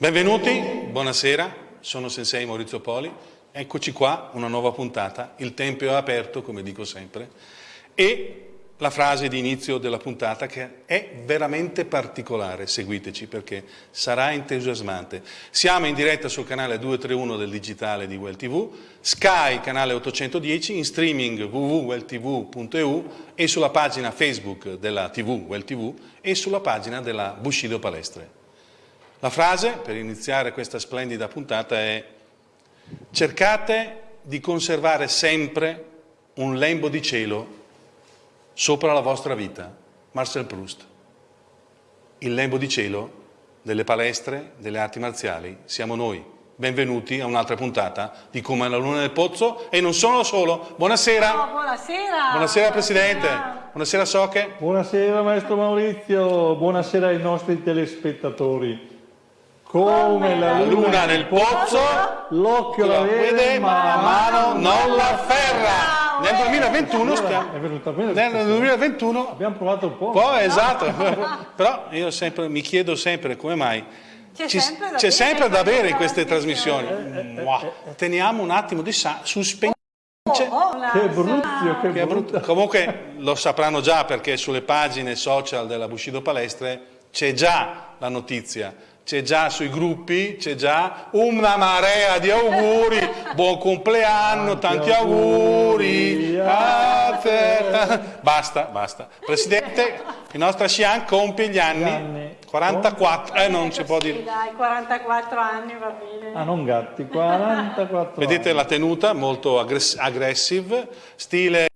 Benvenuti, buonasera, sono Sensei Maurizio Poli, eccoci qua, una nuova puntata, il tempo è aperto come dico sempre e la frase di inizio della puntata che è veramente particolare, seguiteci perché sarà entusiasmante. Siamo in diretta sul canale 231 del digitale di Well TV, Sky canale 810, in streaming www.welltv.eu e sulla pagina Facebook della TV Well TV e sulla pagina della Bushido Palestre. La frase per iniziare questa splendida puntata è cercate di conservare sempre un lembo di cielo sopra la vostra vita. Marcel Proust. Il lembo di cielo delle palestre, delle arti marziali, siamo noi. Benvenuti a un'altra puntata di Come la Luna nel Pozzo e non sono solo. Buonasera. Oh, buonasera. Buonasera Presidente. Buonasera, buonasera Soche. Buonasera Maestro Maurizio. Buonasera ai nostri telespettatori. Come la luna nel pozzo, l'occhio la vede, ma la mano non la ferra. Nel 2021 stiamo. È venuta bene. Nel 2021 abbiamo provato un po'. Po', esatto. Però io sempre, mi chiedo sempre come mai. C'è sempre, da, c'è sempre da bere in queste trasmissioni. trasmissioni. Teniamo un attimo di suspense. Oh, che brutto, che, che brutto. Comunque lo sapranno già perché sulle pagine social della Bushido Palestre c'è già la notizia c'è già sui gruppi, c'è già una marea di auguri, buon compleanno, tanti, tanti auguri, auguri. basta, basta. Presidente, il nostro Xian compie gli anni, gli anni. 44, eh non si può dire. Dai, 44 anni va bene. Ah, non gatti, 44 Vedete la tenuta, molto aggress aggressive, stile,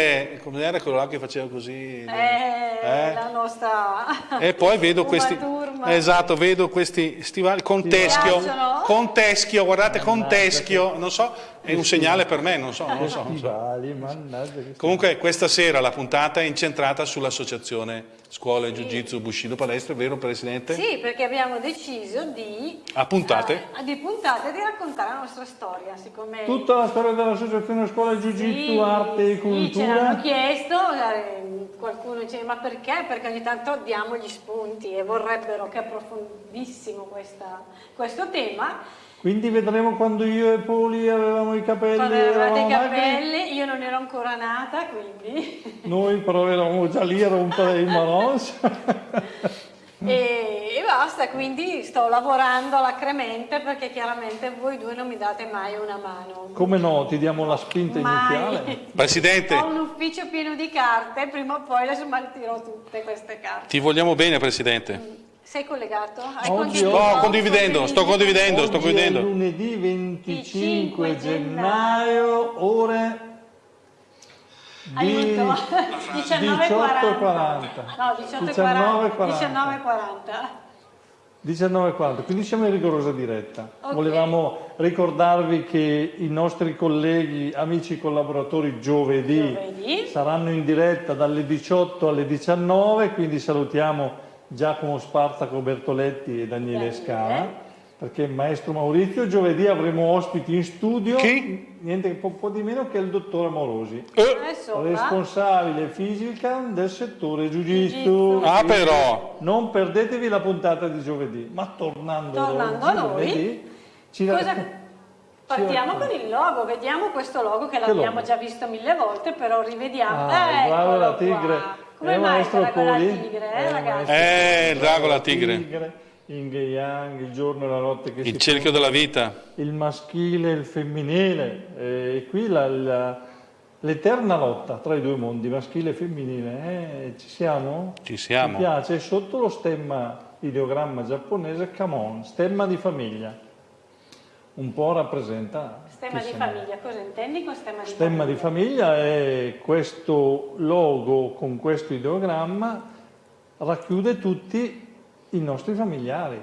come era quello là che faceva così? Eh, eh? la nostra... E poi vedo questi... Turma. Esatto, vedo questi stivali con teschio, con teschio, guardate, con teschio, non so, è un segnale per me, non so, non so. Non so. Comunque questa sera la puntata è incentrata sull'associazione Scuole Jiu Jitsu Bushido Palestre, vero Presidente? Sì, perché abbiamo deciso di... A puntate? Uh, di puntate di raccontare la nostra storia, siccome... Tutta la storia dell'associazione Scuole Jiu Jitsu, sì, arte e cultura? Sì, ce l'hanno chiesto, eh, qualcuno dice ma perché? Perché ogni tanto diamo gli spunti e vorrebbero che approfondissimo questa, questo tema quindi vedremo quando io e Poli avevamo i capelli. Quando avevate i capelli, magri. io non ero ancora nata, quindi. Noi però eravamo già lì a rompere il manos. e, e, basta, quindi sto lavorando alacremente perché chiaramente voi due non mi date mai una mano. Come no, ti diamo la spinta mai. iniziale. Presidente. Ho un ufficio pieno di carte, prima o poi le smaltirò tutte queste carte. Ti vogliamo bene, Presidente. Mm. Sei collegato? Hai Oggi sto condividendo, sto condividendo, Oggi sto condividendo. È lunedì 25 gennaio, ore di 18.40. No, 18.40. 19.40, quindi siamo in rigorosa diretta. Okay. Volevamo ricordarvi che i nostri colleghi, amici collaboratori giovedì, giovedì, saranno in diretta dalle 18 alle 19, quindi salutiamo Giacomo Spartaco Bertoletti e Daniele. Scala perché il maestro Maurizio giovedì avremo ospiti in studio Chi? niente un po' di meno che il dottore Amorosi eh. responsabile fisica del settore Jiu-Jitsu ah però non perdetevi la puntata di giovedì ma tornando, tornando a noi giovedì, ci cosa... Partiamo con il logo, vediamo questo logo che l'abbiamo già visto mille volte, però rivediamo. Ah, bravo la tigre. Come mai il drago la tigre, eh, ragazzi? Eh, il drago la tigre. tigre. Yin e Yang, il giorno e la notte che il cerchio della vita. Il maschile e il femminile. E qui l'eterna lotta tra i due mondi, maschile e femminile. Eh, ci siamo? Ci siamo. Mi piace, sotto lo stemma, ideogramma giapponese, Kamon, stemma di famiglia un po' rappresenta... Stemma di famiglia, cosa intendi con stemma di stemma famiglia? di famiglia è questo logo con questo ideogramma racchiude tutti i nostri familiari.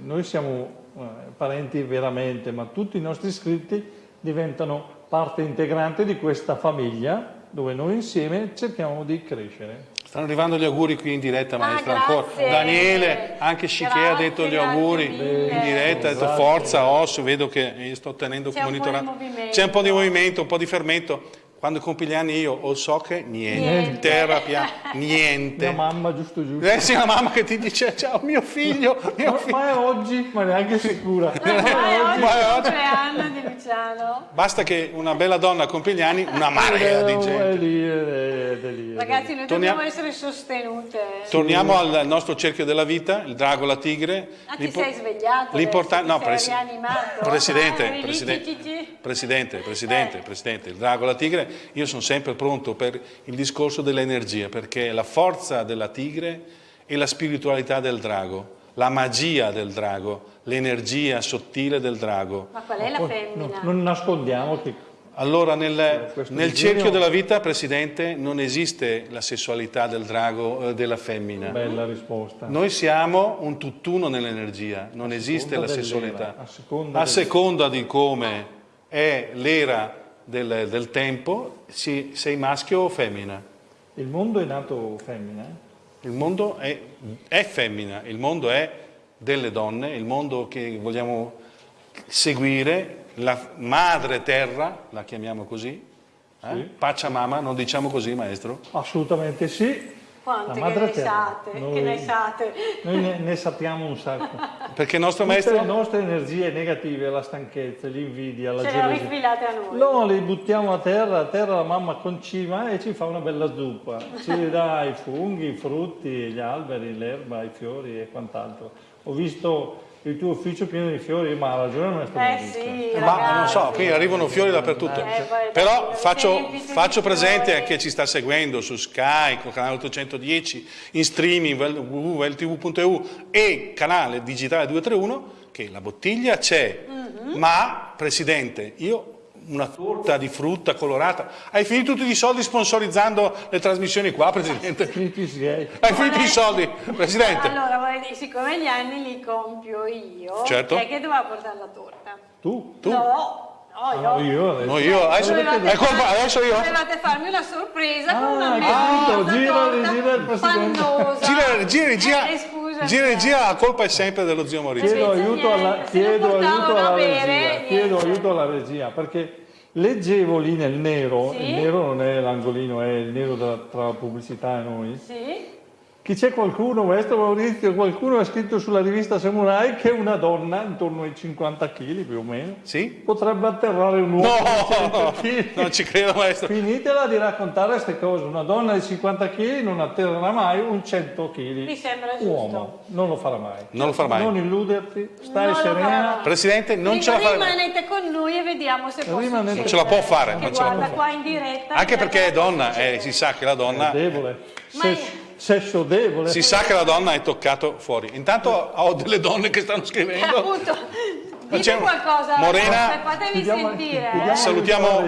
Noi siamo eh, parenti veramente, ma tutti i nostri iscritti diventano parte integrante di questa famiglia dove noi insieme cerchiamo di crescere. Stanno arrivando gli auguri qui in diretta, maestra. Ah, ancora. Daniele, anche Scichè ha detto gli auguri in diretta, ha detto forza, osso, vedo che sto tenendo monitorato. C'è un po' di movimento, un po' di fermento. Quando compi gli anni io o so che niente, Niente. terapia, niente. Mia mamma, giusto giusto. Eh sì, la mamma che ti dice ciao mio figlio, mio Ma, figlio. ma è oggi, ma neanche sicura. Ah, è oggi Ma è oggi. compleanno di Luciano. Basta che una bella donna compie gli anni, una marea di Eh, È gente. lì, è, lì. è Ragazzi, noi Torniamo- dobbiamo essere sostenute. Torniamo al nostro cerchio della vita, il drago, la tigre. Ah, ti sei svegliato L'importante, no, presi- presidente, Ah, presidente, presidente, presidente, Eh. presidente, il drago, la tigre, io sono sempre pronto per il discorso dell'energia, perché la forza della tigre e la spiritualità del drago, la magia del drago, l'energia sottile del drago. Ma qual è la No, femmina? non nascondiamo che Allora nel, nel cerchio della vita, Presidente, non esiste la sessualità del drago eh, della femmina. bella risposta. Noi siamo un tutt'uno nell'energia, non esiste la sessualità. a seconda A seconda di come è l'era del, del tempo, si- sei maschio o femmina. Il mondo è nato femmina. Il mondo è, è femmina, il mondo è delle donne, il mondo che vogliamo seguire, la madre terra, la chiamiamo così, eh? Sì. Pachamama, non diciamo così maestro? Assolutamente sì. Quante che ne sate, Noi- che ne sate. Noi ne, ne sappiamo un sacco. Perché il nostro Tutte le maestro... nostre energie negative, la stanchezza, l'invidia, la Ce le gelosia. rifilate a noi. No, le buttiamo a terra, a terra la mamma concima e ci fa una bella zuppa. Ci dà i funghi, i frutti, gli alberi, l'erba, i fiori e quant'altro. Ho visto il tuo ufficio pieno di fiori, ma ha ragione il maestro Eh sì, Ma non so, ragazzi. qui arrivano fiori dappertutto. Eh, poi Però faccio, faccio presente a chi ci sta seguendo su Sky, con canale 810, in streaming www.ltv.eu e canale digitale 231 che la bottiglia c'è. Mhm. Ma, Presidente, io una torta di frutta colorata. Hai finito tutti i soldi sponsorizzando le trasmissioni qua, Presidente? Gay. Hai finito i soldi, Presidente? Allora, siccome gli anni li compio io, Certo. chi è che doveva portare la torta? Tu? Tu? No, no, Ah, io. no, io adesso. No, io adesso far- adesso io. Dovevate farmi una sorpresa Ah, con una meravigliosa capito, gira, torta gira il presidente. Gira, gira, gira, Eh, gira, eh. gira, la colpa è sempre dello zio Maurizio. Chiedo aiuto alla, chiedo aiuto alla bere, regia. Chiedo niente. aiuto alla regia perché leggevo lì nel nero, Sì. il nero non è l'angolino, è il nero tra, tra la pubblicità e noi. Sì? Che c'è qualcuno, maestro Maurizio, qualcuno ha scritto sulla rivista Samurai che una donna intorno ai 50 kg più o meno Sì? potrebbe atterrare un uomo di 100 No, kg. non ci credo maestro. Finitela di raccontare queste cose. Una donna di 50 kg non atterrerà mai un 100 kg. Mi sembra giusto. Uomo, non lo farà mai. Non lo farà mai. Non illuderti, stai Non serena. farà. Presidente, non ce la fa. Rimanete con noi e vediamo se può Rimanete-. Non ce la può fare, non ce la guarda può qua in diretta. Anche che perché è donna, eh, si sa che la È donna, debole. Ma Se- sesso debole. si sa che la donna è toccato fuori. Intanto ho delle donne che stanno Eh, scrivendo. appunto, dite Facciamo- qualcosa, Morena- fatevi Chiudiamo- sentire. chiudiamo- eh. Salutiamo,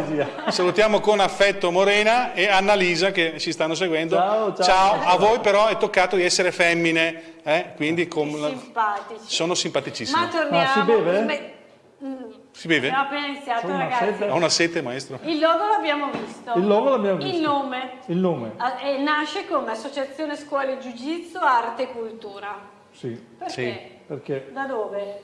salutiamo con affetto Morena e Annalisa che ci stanno seguendo. Ciao, ciao. a voi però è toccato di essere femmine, eh, quindi la- Simpatici. sono simpaticissime. Ma torniamo. Ma si beve? Beh, mm, Si beve? Abbiamo appena iniziato, una ragazzi. sete. Ho una sete, maestro. Il logo l'abbiamo visto. Il logo l'abbiamo visto. Il nome. Il nome? Ah, e nasce come Associazione Scuole Jiu-Jitsu, Arte e Cultura. Sì. Perché? Sì. Perché Da dove?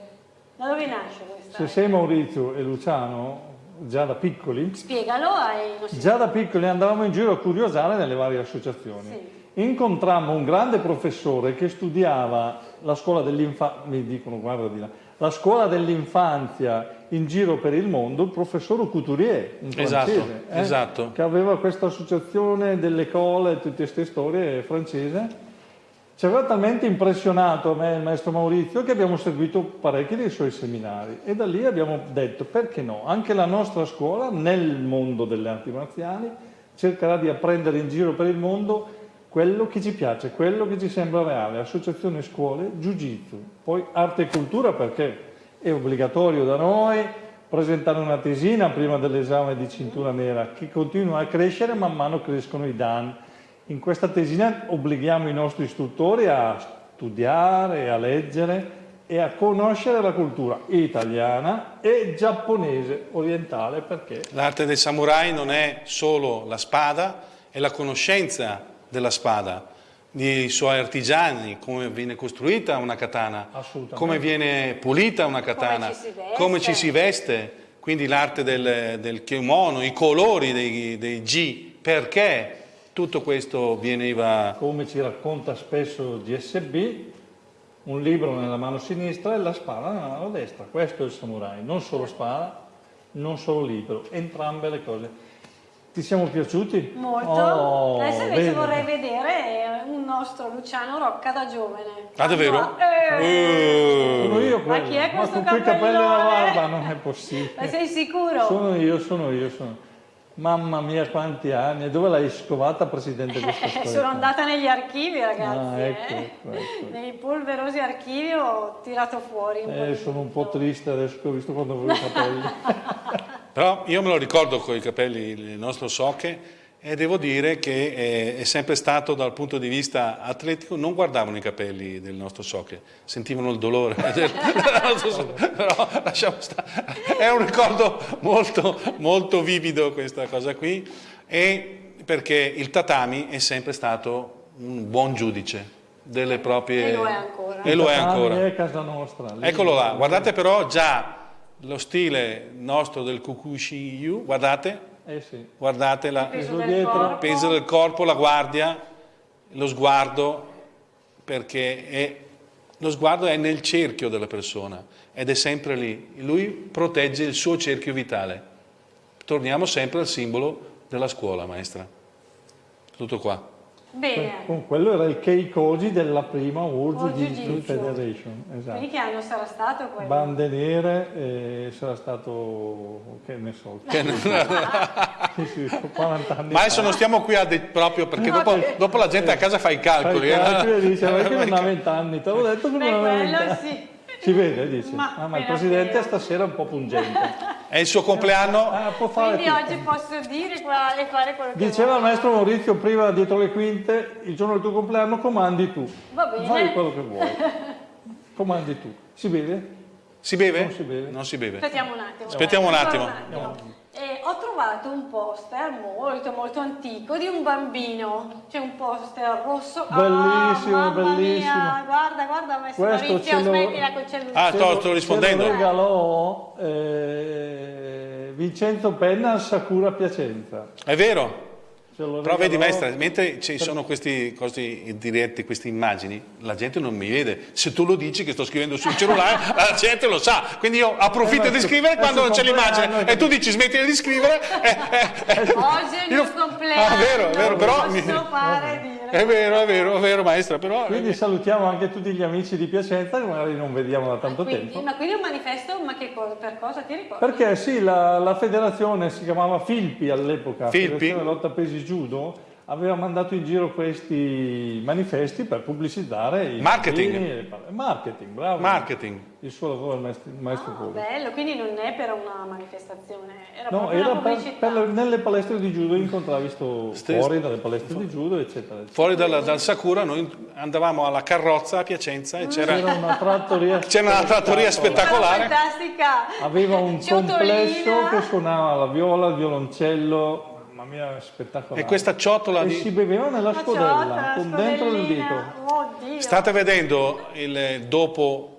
Da dove nasce questa? se sei Maurizio e Luciano, già da piccoli, Spiegalo ai nostri Già da piccoli andavamo in giro a curiosare nelle varie associazioni. Sì. Incontrammo un grande professore che studiava la scuola dell'infanzia, mi dicono guarda di là, la scuola dell'infanzia in giro per il mondo, il professor Couturier, un Esatto, francese, eh, esatto. che aveva questa associazione delle cole, tutte queste storie francese. Ci aveva talmente impressionato a me il maestro Maurizio che abbiamo seguito parecchi dei suoi seminari e da lì abbiamo detto perché no, anche la nostra scuola nel mondo delle arti marziali cercherà di apprendere in giro per il mondo quello che ci piace, quello che ci sembra reale, associazione scuole, jiu-jitsu, poi arte e cultura perché è obbligatorio da noi presentare una tesina prima dell'esame di cintura nera che continua a crescere man mano crescono i dan. In questa tesina obblighiamo i nostri istruttori a studiare, a leggere e a conoscere la cultura italiana e giapponese orientale perché L'arte del samurai non è solo la spada, è la conoscenza della spada, dei suoi artigiani, come viene costruita una katana, come viene pulita una katana, ci si veste. come ci si veste, quindi l'arte del, del kimono, i colori dei, dei G, perché tutto questo veniva... Come ci racconta spesso GSB, un libro nella mano sinistra e la spada nella mano destra. Questo è il samurai, non solo spada, non solo libro, entrambe le cose. Ti siamo piaciuti? Molto. Oh, Adesso invece bene. vorrei vedere un nostro Luciano Rocca da giovane. Ah, davvero? Eh, Sono io Ma quello. chi è Ma questo con quei capelli alla capellone? barba non è possibile. Ma sei sicuro? Sono io, sono io, sono. Mamma mia quanti anni, e dove l'hai scovata Presidente Eh, sono andata negli archivi ragazzi, Ah, ecco, eh. ecco, ecco. nei polverosi archivi ho tirato fuori un Eh, sono un po' triste adesso che ho visto quando avevo i capelli. Però io me lo ricordo con i capelli, il nostro Socche, e devo dire che eh, è sempre stato dal punto di vista atletico, non guardavano i capelli del nostro Socche, sentivano il dolore del nostro Socche, però lasciamo stare. È un ricordo molto, molto vivido questa cosa qui, e perché il tatami è sempre stato un buon giudice delle proprie... E lo è ancora. E lo è ancora. è casa nostra. Eccolo là, guardate però già lo stile nostro del Kukushiyu, guardate, Eh sì. guardate la, Il peso Peso del il peso del corpo, la guardia, lo sguardo, perché è- lo sguardo è nel cerchio della persona ed è sempre lì. Lui protegge il suo cerchio vitale. Torniamo sempre al simbolo della scuola, maestra. Tutto qua. Bene, Con quello era il Keikoji della prima World Jiu-Jitsu. Federation. quindi Esatto. che anno sarà stato quello? Bande nere, eh, sarà stato, che ne so, sì, sì, 40 anni Ma fa. adesso non stiamo qui a de- proprio perché dopo, dopo la gente a casa fa i calcoli. Fai i calcoli eh. e dice, ma che non ha 20 anni, te l'ho detto che Beh, non aveva 20 quello anni. sì. Si vede, dice. Ma ah, ma il presidente appena. stasera è un po' pungente. È il suo compleanno. Ah, può fare Quindi tutto. oggi posso dire qua e fare quello che Diceva il maestro Maurizio prima dietro le quinte, il giorno del tuo compleanno comandi tu. Va bene. Fai quello che vuoi. Comandi tu. Si vede? Si beve? Non si beve. Non si beve. Aspettiamo un attimo. Aspettiamo un Ancora attimo. Eh, ho trovato un poster molto molto antico di un bambino, c'è un poster rosso. Ah, Bellissimo, mamma bellissimo. Mia, guarda, guarda, maestro Questo Maurizio, ce lo- smettila col cellulare. Ah, sto, sto Ce lo rispondendo. regalò eh, Vincenzo Penna al Sakura Piacenza. È vero. Però vedi maestra, mentre ci sono questi cosi diretti, queste immagini, la gente non mi vede. Se tu lo dici che sto scrivendo sul cellulare, la gente lo sa. Quindi io approfitto Eh, di scrivere quando non c'è l'immagine e tu dici smettila di scrivere. eh, eh, eh. Oggi è il Io- mio compleanno. Ah, vero, è vero, però non mi- posso fare dire. È vero, è vero, è vero maestra, però... Quindi salutiamo anche tutti gli amici di Piacenza che magari non vediamo da tanto Quindi- tempo. ma quindi un manifesto, ma che cosa, per cosa ti ricordi? Perché sì, la, la federazione si chiamava Filpi all'epoca, Filpi? Federazione Lotta Pesi Judo, aveva mandato in giro questi manifesti per pubblicizzare i Marketing. Marketing, bravo. Marketing. Il suo lavoro, il maestro, il maestro Ah, bello, quindi non è per una manifestazione, era No, era una per, pubblicità. per le- nelle palestre di judo incontravi sto Ste- fuori dalle palestre di judo, eccetera. eccetera. Fuori dal, dal Sakura noi andavamo alla carrozza a Piacenza e c'era... C'era una trattoria, C'era una trattoria spettacolare. Fantastica. Aveva un Ciotolina. complesso che suonava la viola, il violoncello, mia, spettacolare. E questa ciotola E di... si beveva nella scodella, con dentro il dito. Oddio. State vedendo il dopo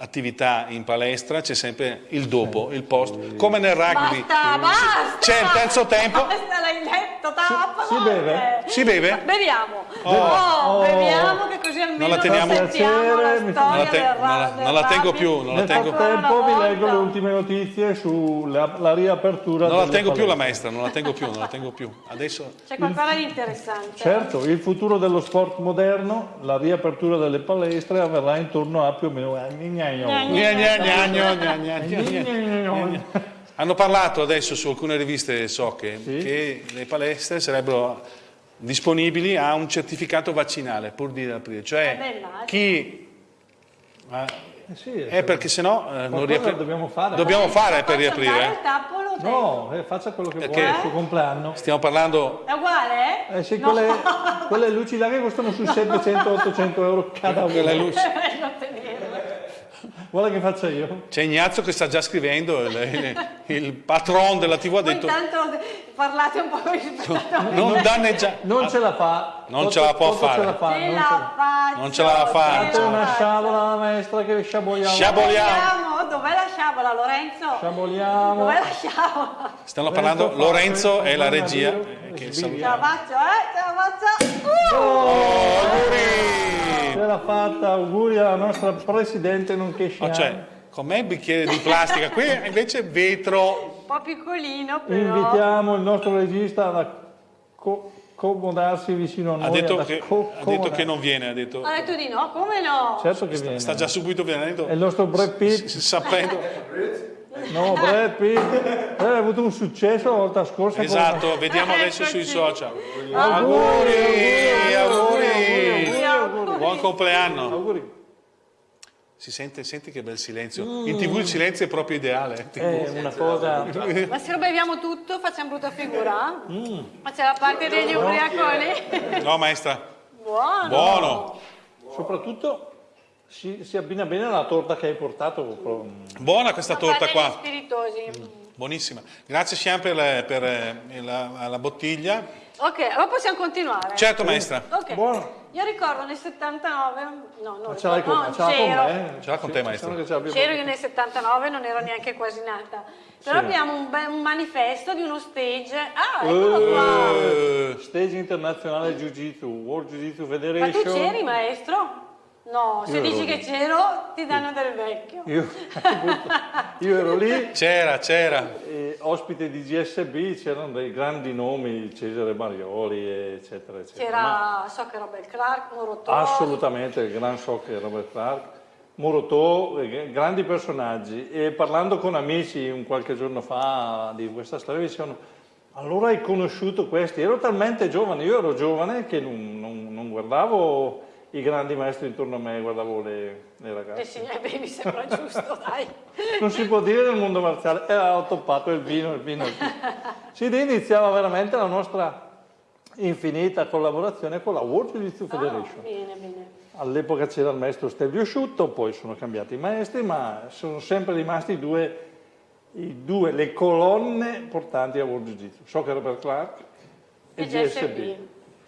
attività in palestra, c'è sempre il dopo, il post, come nel rugby. Basta, basta! C'è il terzo tempo. Basta, l'hai letto, tappa! si beve? Si beve? Beviamo! Oh. Oh, Oh. beviamo che così almeno Non la teniamo- sentiamo la Non la te- del non la- non la tengo più, non la Nel tengo- frattempo vi leggo le ultime notizie sulla la riapertura Non la tengo più la palestre. maestra, non la tengo più, non la tengo più. Adesso C'è qualcosa di interessante. Certo, il futuro dello sport moderno, la riapertura delle palestre avverrà intorno a più o meno... Gna, Hanno parlato adesso su alcune riviste so che, Sì. che le palestre sarebbero disponibili a un certificato vaccinale pur di aprire, Eh cioè immagino. chi eh, Eh sì, è perché sennò eh, non riapre- dobbiamo fare. Dobbiamo fare per riaprire. il tappo, lo tengo. No, eh, faccia quello che Perché? vuole il suo compleanno. Stiamo parlando È uguale? Eh sì, No. quelle, quelle luci là che costano sui 700-800 euro cada quella una. luce. Non tenerlo. Vuole che faccia io? C'è Ignazio che sta già scrivendo, il, il, il patron della TV ha detto intanto parlate un po' con il non danneggia... Non ce la fa. Non Toto- ce la può Toto fare. Ce la fa, Ce non la ce la- faccio. Non ce la fa. la una sciabola alla maestra che sciaboliamo. Sciaboliamo. Sciaboliamo. Dov'è la sciabola? Lorenzo. Sciamoliamo. Dove lasciamo? Stiamo Lorenzo parlando, Lorenzo è la regia. Eh, che. Ce la faccio, eh? Ce la faccio. Uh! Oh, auguri! Ce l'ha fatta, auguri alla nostra presidente nonché Oh, sciamia. cioè, con me il bicchiere di plastica, qui invece vetro. Un po' piccolino però. Invitiamo il nostro regista ad acco- accomodarsi vicino a noi. Ha detto, che, ha detto che non viene, ha detto. Ha detto di no, come no? Certo che viene. Sta già subito venendo. È il nostro Brad Pitt. s- Sapendo. No, Brad Pitt. Eh, ha avuto un successo la volta scorsa. con- Esatto, vediamo Eccoci. adesso sui social. Auguri, Auguri, auguri, auguri. Buon compleanno. Auguri. Si sente, senti che bel silenzio. In tv il silenzio è proprio ideale. È una cosa... Ma se beviamo tutto facciamo brutta figura? Mm. Ma c'è la parte degli ubriaconi? No, maestra. Buono! Buono. Soprattutto si, si abbina bene alla torta che hai portato. Buona questa Ma torta qua. spiritosi. Buonissima. Grazie Sian per, le- per, eh, la, la bottiglia. Ok, allora possiamo continuare. Certo maestra. Ok. Buono. Io ricordo nel 79, no, non Ma ce l'hai con, ricordo, no, ce l'ha con c'ero. me? Ce l'ha con te, maestro. C'ero io nel 79, non ero neanche quasi nata. Però Sì. abbiamo un, un manifesto di uno stage. Ah, eccolo qua. Eh, Stage internazionale Jiu Jitsu, World Jiu Jitsu Ma Federation. tu c'eri, maestro? No, se dici che c'ero, ti danno del vecchio. Io, io ero lì, c'era, c'era. ospite di GSB, c'erano dei grandi nomi, Cesare Marioli, eccetera, eccetera. C'era, so che Robert Clark, Morotò. assolutamente il gran è Robert Clark, Morotò, grandi personaggi. E parlando con amici un qualche giorno fa di questa storia, mi dicevano allora hai conosciuto questi? Ero talmente giovane, io ero giovane che non, non- non guardavo i grandi maestri intorno a me, guardavo le, le Eh ragazze. sì, eh, beh, mi sembra giusto, dai. Non si può dire nel mondo marziale, e ho toppato il vino, il vino. Lì iniziava veramente la nostra infinita collaborazione con la World Jiu Jitsu Ah, Federation. bene, bene. All'epoca c'era il maestro Stelvio Sciutto, poi sono cambiati i maestri, ma sono sempre rimasti i due, i due- le colonne portanti a World Jiu Jitsu, Soccer Robert Clark e, E GSB, GSB.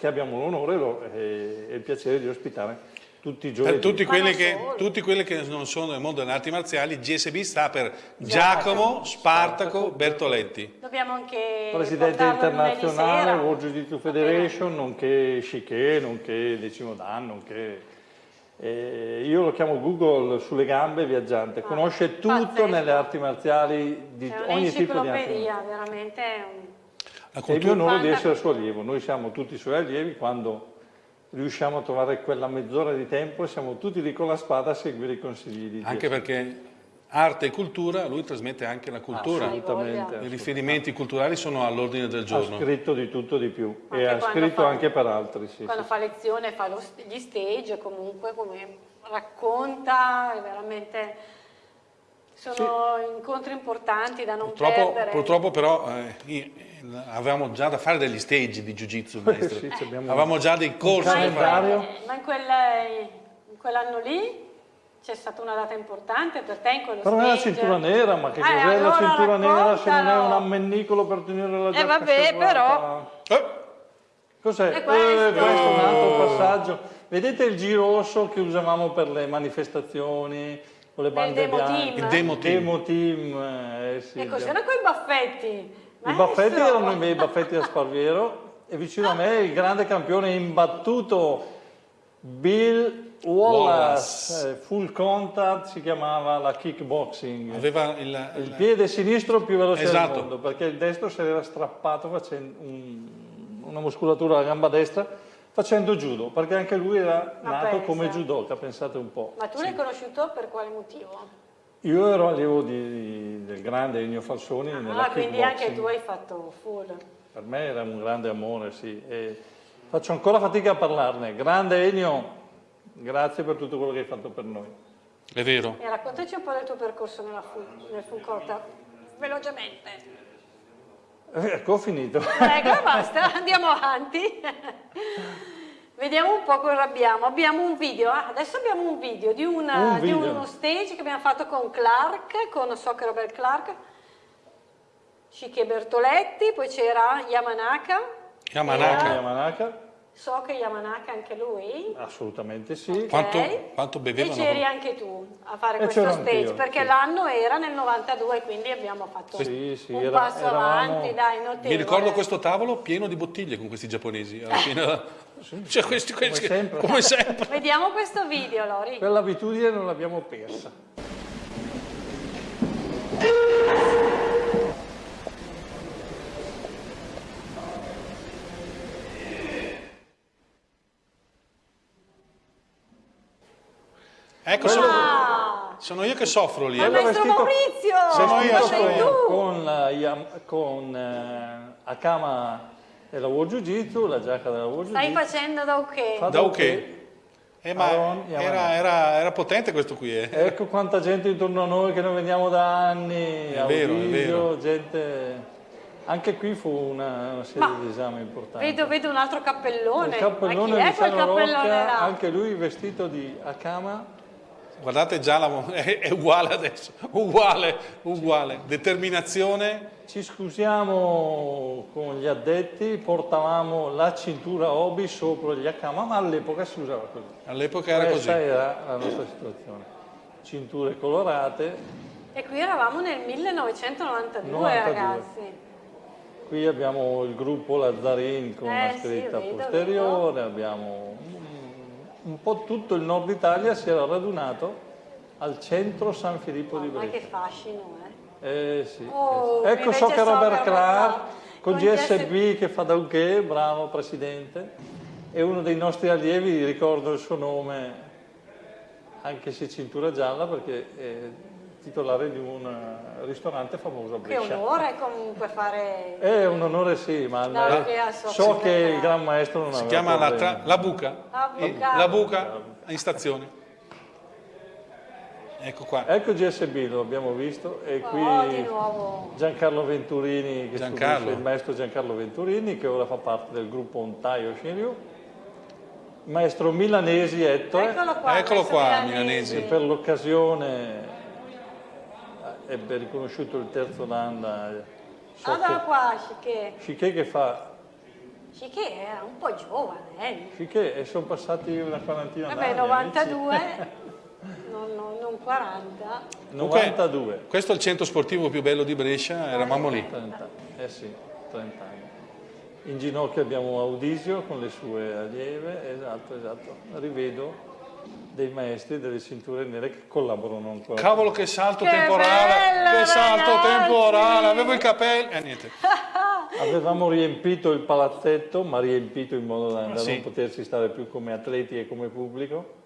Che abbiamo l'onore e lo- e il piacere di ospitare tutti i giovedì. Per tutti quelli, che, tutti quelli che non sono nel mondo delle arti marziali, GSB sta per Giacomo Spartaco Bertoletti. Dobbiamo anche Presidente internazionale. World Jiu Jitsu Federation, nonché Shiké, nonché decimo dan, nonché... eh, io lo chiamo Google sulle gambe viaggiante, conosce tutto Ah, pazzesco. nelle arti marziali di È ogni tipo di arte. un'enciclopedia, veramente. è un- La È il mio cultura, onore di essere suo allievo, noi siamo tutti suoi allievi quando riusciamo a trovare quella mezz'ora di tempo e siamo tutti lì con la spada a seguire i consigli di anche Dio. perché arte e cultura, lui trasmette anche la cultura. Assolutamente. I riferimenti culturali sono all'ordine del Ha giorno. scritto di tutto di più Anche e ha scritto fa- anche per altri. Sì, Quando sì. fa lezione fa lo gli stage, comunque come racconta, è veramente... Sono incontri importanti da non Purtroppo, perdere. purtroppo però eh, io- avevamo già da fare degli stage di Jiu-Jitsu, maestro. Sì, Avevamo già dei corsi da fare. Eh, Ma in, quel- in quell'anno lì c'è stata una data importante per te in quello Però è la stage. cintura nera, ma che Eh, cos'è la allora cintura nera se non è un ammennicolo per tenere la giacca vabbè, serrata? Eh, Cos'è? Questo? Eh, questo è un altro passaggio. Vedete il giro rosso che usavamo per le manifestazioni con le bande demo bianche? team. il demo team. Demo team, eh, sì. E cos'erano quei baffetti? I baffetti erano i miei baffetti da Sparviero e vicino a me il grande campione imbattuto Bill Wallace, eh, full contact si chiamava la kickboxing. Aveva il, Il piede sinistro più veloce Esatto. del mondo perché il destro si era strappato facendo un- una muscolatura alla gamba destra facendo judo perché anche lui era Ma nato pensa. come judoka, pensate un po'. Ma tu l'hai conosciuto per quale motivo? Io ero allievo di- del grande Ennio Falsoni nella Ah, quindi kickboxing. anche tu hai fatto full. Per me era un grande amore, sì. E faccio ancora fatica a parlarne. Grande Ennio, grazie per tutto quello che hai fatto per noi. È vero. E raccontaci un po' del tuo percorso nella full, nel full contact, velocemente. Ecco, ho finito. Ecco, basta, andiamo avanti. Vediamo un po' cosa abbiamo. Abbiamo un video, ah, adesso abbiamo un video di, una- Un di video. uno stage che abbiamo fatto con Clark, con so che Robert Clark, Shike Bertoletti, poi c'era Yamanaka, Yamanaka. Yamanaka. So che Yamanaka anche lui. Assolutamente sì. Ok. Quanto, quanto E bevevano? c'eri anche tu a fare E questo stage, perché sì. l'anno era nel 92, quindi abbiamo fatto Sì, sì, un era- passo eravamo- avanti, dai, notevole. Mi ricordo questo tavolo pieno di bottiglie con questi giapponesi. Alla fine, cioè, questi, questi- sempre. come sempre. Vediamo questo video, Lori. Quell'abitudine non l'abbiamo persa. Ecco, sono, Ah, sono io che soffro lì. ma eh. Maestro Maurizio, Sono io, sono io. tu. Con, la Yam- con eh, Akama della World Jiu Jitsu, la giacca della World Jiu Stai Jitsu. facendo da ok. Fa- Da ok. Eh, ma Aaron era, era- era potente questo qui. eh. Ecco quanta gente intorno a noi che non vediamo da anni, È a vero, è vero. gente... Anche qui fu una, una serie Ma di esami importanti. Vedo, vedo un altro cappellone. Il cappellone ma chi è quel cappellone Rocca, là? anche lui vestito di Akama, Guardate già, la, è, è uguale adesso. Uguale, uguale. Determinazione. Ci scusiamo con gli addetti, portavamo la cintura obi sopra gli Akama, ma all'epoca si usava così. All'epoca era Questa così. era la nostra situazione. Cinture colorate, E qui eravamo nel 1992, 92. ragazzi. qui abbiamo il gruppo Lazzarin con Eh, una sì, scritta vedo, posteriore, abbiamo un, un po' tutto il nord Italia si era radunato al centro San Filippo di Ma che Brescia. fascino, eh. Eh sì, Oh, eh sì. Ecco so che Robert Clark con con GSB che fa da che, bravo presidente, è uno dei nostri allievi, ricordo il suo nome, anche se cintura gialla, perché è titolare di un eh, ristorante famoso a Che Brescia. onore comunque fare... È un onore sì, ma eh, che so- che il gran maestro non Si aveva chiama la, tra- la buca. La buca. La buca in stazione. Ecco qua. Ecco GSB, lo abbiamo visto, e qui Oh, di nuovo. Giancarlo Venturini, che Giancarlo. il maestro Giancarlo Venturini, che ora fa parte del gruppo Ontaio Shinryu, maestro milanesi Ettore, Eccolo qua. Eccolo qua, che milanesi. per l'occasione eh, ebbe riconosciuto il terzo dan da so Guarda che- qua, Chiché. Chiché che fa Chiché era un po' giovane, eh. Chiché e sono passati una quarantina Vabbè, d'anni 92, amici. non, non- non 40. 92 Questo è il centro sportivo più bello di Brescia, eravamo lì. 30, eh sì, 30 anni. In ginocchio abbiamo Audisio con le sue allieve, esatto, esatto. Rivedo dei maestri delle cinture nere che collaborano ancora. Cavolo che salto Che temporale, bello, che salto ragazzi! temporale, avevo i capelli, eh niente. Avevamo riempito il palazzetto, ma riempito in modo da, da Sì. non poterci stare più come atleti e come pubblico.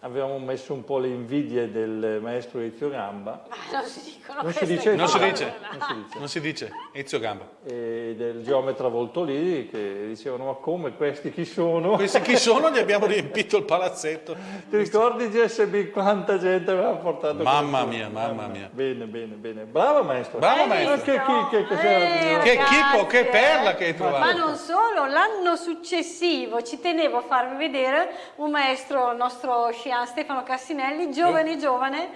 Avevamo messo un po' le invidie del maestro Ezio Gamba Ma non si dicono Non si dice? Non si dice. non si dice, Non si dice, Ezio Gamba. e del geometra Voltolì che dicevano ma come questi chi sono? Questi chi sono? Gli abbiamo riempito il palazzetto. Ti ricordi GSB quanta gente aveva portato? Mamma mia, mamma mia. Bene, bene, bene. Bravo maestro. Bravo Hai maestro. Che, chi- che cos'era? Eh, Che chicco, che perla che hai trovato. Ma non solo, l'anno successivo ci tenevo a farvi vedere un maestro, il nostro Scian Stefano Cassinelli, giovane giovane,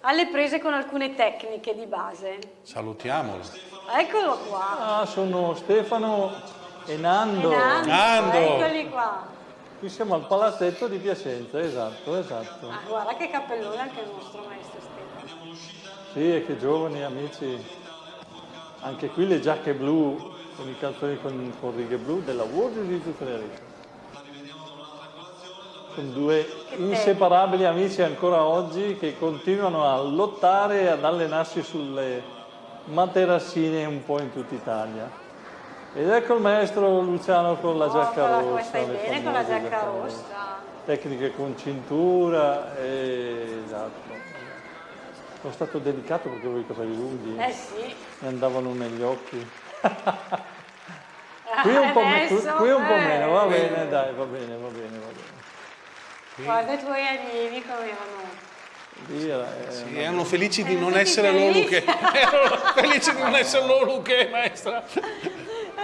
alle prese con alcune tecniche di base. Salutiamolo. Eccolo qua. Ah, sono Stefano e Nando. Nando, Nando. Eccoli qua. Qui siamo al palazzetto di Piacenza, esatto, esatto. Ah, guarda che cappellone anche il nostro maestro Stefano. Sì, e che giovani amici. Anche qui le giacche blu con i calzoni con, con righe blu della World Jiu-Jitsu Federation. Sono due inseparabili amici ancora oggi che continuano a lottare e ad allenarsi sulle materassine un po' in tutta Italia. Ed ecco il maestro Luciano con la Oh, giacca con rossa. stai bene con la giacca rossa? Tecniche con cintura, e- esatto. Sono stato delicato perché avevo i capelli lunghi, Eh sì. mi andavano negli occhi. Qui un po', qui un po' eh. meno, va bene, dai, va bene, va bene, va bene. Guarda i tuoi allievi come erano. Lì era- eh, Sì, erano felici di non essere loro felici. che erano felici di non essere loro che maestra.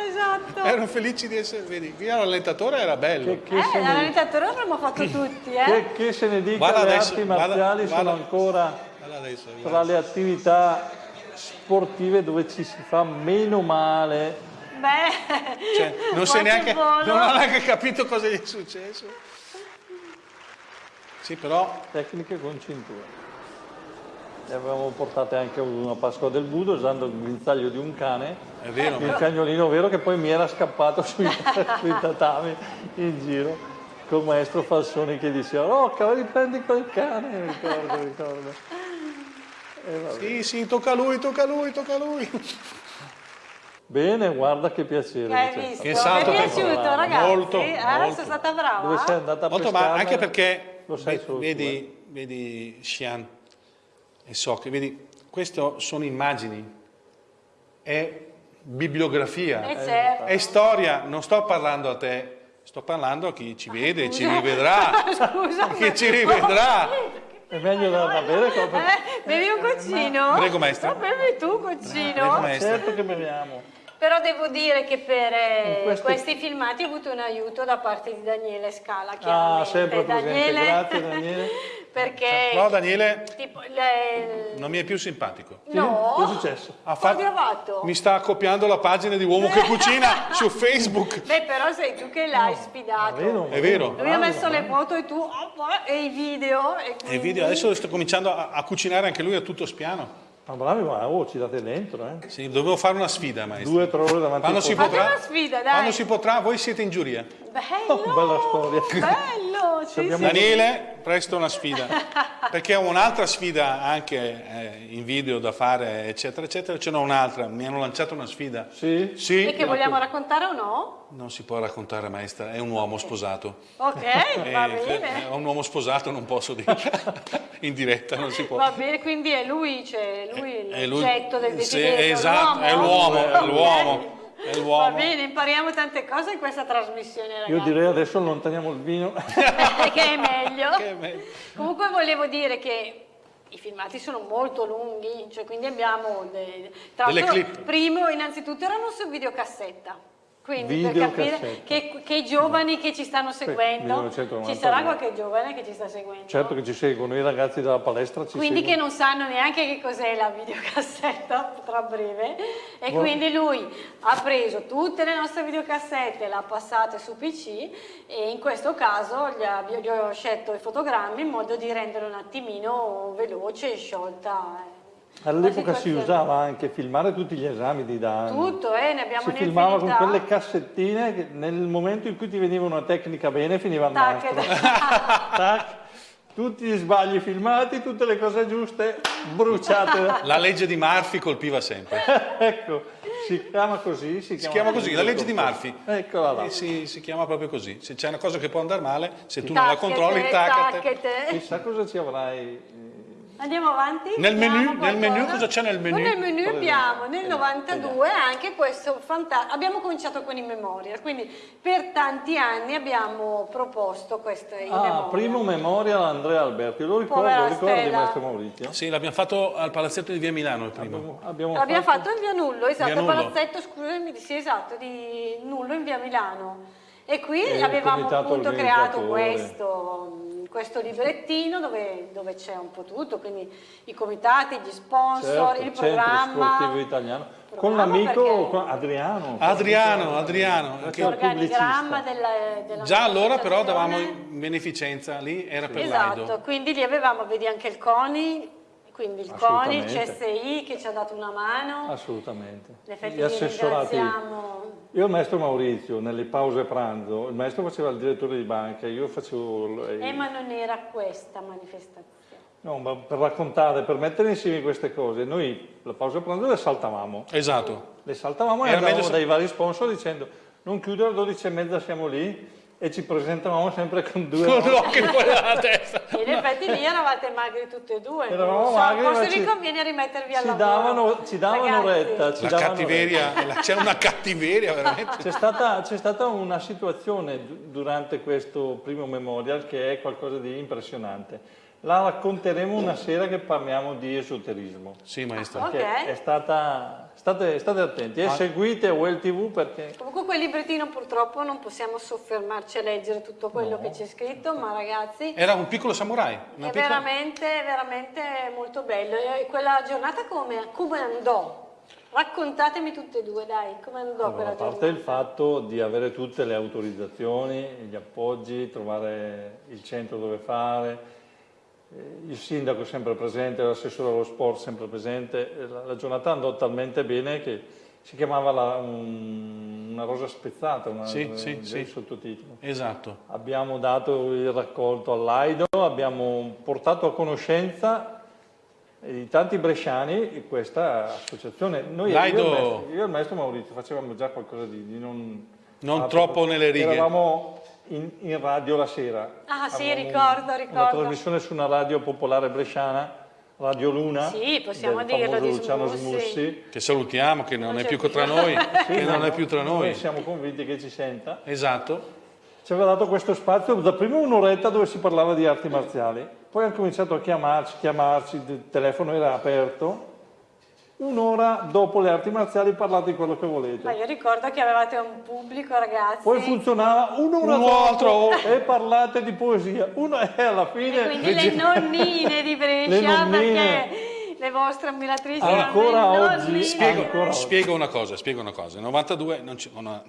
Esatto. Erano felici di essere, vedi, qui l'allentatore era bello. che, che Eh, l'allentatore l'avremmo fatto tutti, eh. che- che se ne dica, Guarda le adesso, arti guarda- marziali sono guarda. ancora Guarda adesso, tra le attività sportive dove ci si fa meno male beh, Cioè, non, neanche, volo. non ha neanche capito cosa gli è successo. Sì, però Tecniche con cintura. Le avevamo portate anche una Pasqua del Budo usando il guinzaglio di un cane, è vero. il cagnolino vero che poi mi era scappato sui, sui tatami in giro col maestro Falsoni che diceva Rocca, riprendi quel cane, ricordo, ricordo. E. Sì, sì, tocca a lui, tocca a lui, tocca a lui. Bene, guarda che piacere. Che hai che? Che Mi salto è piaciuto, ragazzi? Molto, eh, molto. sono stata brava. Dove sei andata a Molto, ma pescarne? anche perché Lo sai solo tu, vedi, vedi Xian e so che vedi, queste sono immagini, è bibliografia, Eh, certo. è storia, non sto parlando a te, sto parlando a chi ci vede, ci rivedrà, Scusa. chi ci rivedrà. È meglio darla a bere che Eh, bevi un goccino? Prego, maestra. No, bevi tu un Prego, goccino? maestra. Certo che beviamo. Però devo dire che per eh, In questo- questi filmati ho avuto un aiuto da parte di Daniele Scala, Ah, chiaramente. sempre presente. Daniele, Grazie, Daniele. perché... No, Daniele tipo, le- non mi è più simpatico. No, Che è successo? Ha odiato. mi sta copiando la pagina di Uomo che cucina su Facebook. Beh, però sei tu che l'hai sfidato. Vero? È vero. Lui ha messo le foto e tu oh, e i video. E, E quindi... video, adesso sto cominciando a, a cucinare anche lui a tutto spiano. Ma bravi, ma oh, ci date dentro, eh. Sì, dovevo fare una sfida, maestro. Due o tre ore davanti Quando al si potrà, una sfida, dai. quando si potrà, voi siete in giuria. Bello! Oh, bella storia. Bello! Sì, sì. Daniele, presto una sfida. Perché ho un'altra sfida anche eh, in video da fare, eccetera, eccetera. Ce n'ho un'altra, mi hanno lanciato una sfida. Sì? Sì, E che vogliamo raccontare o no? non si può raccontare, maestra, è un uomo sposato. Ok, va Eh, bene. È un uomo sposato, non posso dire. in diretta non si può. Va bene, quindi è lui, cioè, lui È lui- l'oggetto del sì, desiderio. esatto, è l'uomo, è l'uomo, è Va bene, impariamo tante cose in questa trasmissione, ragazzi. Io direi adesso allontaniamo il vino. che è meglio. Che è meglio. Comunque volevo dire che i filmati sono molto lunghi, cioè quindi abbiamo de- tra l'altro, clip. primo innanzitutto erano su videocassetta. Quindi per Videocassetta. capire che, che i giovani che ci stanno seguendo, 1992. ci sarà qualche giovane che ci sta seguendo. Certo che ci seguono, i ragazzi della palestra ci Quindi che seguono. non sanno neanche che cos'è la videocassetta tra breve e Buon- quindi lui ha preso tutte le nostre videocassette, le ha passate su PC e in questo caso gli, ha- gli ho scelto i fotogrammi in modo di rendere un attimino veloce e sciolta. Eh, All'epoca si usava anche filmare tutti gli esami di danni. Tutto, eh, ne abbiamo Si filmava con quelle cassettine che nel momento in cui ti veniva una tecnica bene finiva il Tac, nastro. Tac, tutti gli sbagli filmati, tutte le cose giuste bruciate. La legge di Murphy colpiva sempre. ecco, si chiama così. Si chiama, Si chiama così, la legge di Murphy. Eccola là. Eh, si, si chiama proprio così. Se c'è una cosa che può andare male, se tu non la Tacchete, controlli, taccate. tacchete. Chissà cosa ci avrai. Andiamo avanti? Nel menu- nel menu cosa c'è nel menu? Nel menu abbiamo nel 92 anche questo fantastico. Abbiamo cominciato con i memorial, quindi per tanti anni abbiamo proposto queste i Ah, memorial. primo memorial Andrea Alberti, lo ricordo, Povera ricordi Stella. maestro Maurizio? Sì, l'abbiamo fatto al palazzetto di Via Milano il primo. Abbiamo, abbiamo L'abbiamo fatto in via Nullo, esatto, Via il Nullo. palazzetto, scusami, sì, esatto, di Nullo in via Milano. E qui E avevamo appunto creato questo, questo librettino dove, dove c'è un po' tutto, quindi i comitati, gli sponsor, Certo, il Centro programma. Sportivo Italiano, con Programma l'amico con Adriano. Adriano, Adriano. che- Certo. l'organigramma pubblicista. della, della Già allora però davamo beneficenza, lì era per Esatto, l'Aido. quindi lì avevamo, vedi anche il CONI, quindi il CONI, il. CSI che ci ha dato una mano. Assolutamente. Gli li assessorati. Io e il maestro Maurizio, nelle pause pranzo, il maestro faceva il direttore di banca, io facevo... il- Eh, ma non era questa manifestazione. No, ma per raccontare, per mettere insieme queste cose, noi la pausa pranzo le saltavamo. Esatto. Le saltavamo e Era andavamo dai vari sponsor dicendo non chiudere alle 12 e mezza siamo lì e ci presentavamo sempre con due Con l'occhio fuori dalla testa. In effetti lì eravate magri tutte e due. Eravamo so, magri, ma forse ci- vi conviene rimettervi al ci lavoro. davano, ci davano Ragazzi, retta. Ci La davano cattiveria, c'era una cattiveria veramente. C'è stata, c'è stata una situazione du- durante questo primo memorial che è qualcosa di impressionante. La racconteremo una sera che parliamo di esoterismo. Sì, maestro. Ok. Che è stata, state, state attenti e seguite Well TV perché Comunque quel librettino purtroppo non possiamo soffermarci a leggere tutto quello che c'è scritto, ma ragazzi Era un piccolo samurai. Una è piccola- veramente, veramente molto bello. E quella giornata come, come andò? Raccontatemi tutte e due, dai, come andò Allora, quella a parte giornata? il fatto di avere tutte le autorizzazioni, gli appoggi, trovare il centro dove fare, eh, il sindaco è sempre presente, l'assessore allo sport sempre presente, eh, la, giornata andò talmente bene che si chiamava la- un- una rosa spezzata, una, Sì, eh, sì, sì. sottotitolo. Esatto. Abbiamo dato il raccolto all'Aido, abbiamo portato a conoscenza di tanti bresciani questa associazione. Noi, io, e il maestro, io e il maestro Maurizio facevamo già qualcosa di, di non... Non Ah, troppo nelle righe. Eravamo in, in radio la sera. Ah, sì, ricordo, Una ricordo. trasmissione su una radio popolare bresciana, Radio Luna. Sì, possiamo del dirlo, famoso di Luciano Smussi. Smussi. Che salutiamo, che non Non è più più. tra noi, Sì, che non no, è più tra Noi noi. siamo convinti che ci senta. Esatto. Ci aveva dato questo spazio da prima un'oretta dove si parlava di arti marziali, poi hanno cominciato a chiamarci, chiamarci, il telefono era aperto. Un'ora dopo le arti marziali parlate di quello che Ma volete. io ricordo che avevate un pubblico, ragazzi. Poi funzionava un'ora Un'altra dopo ora. e parlate di poesia. Uno e alla fine E quindi le nonnine di Brescia, Le nonnine. perché le vostre ammiratrici Ancora oggi, nonnine. spiego- ancora oggi. Spiego una cosa, spiego una cosa. Nel 92 non,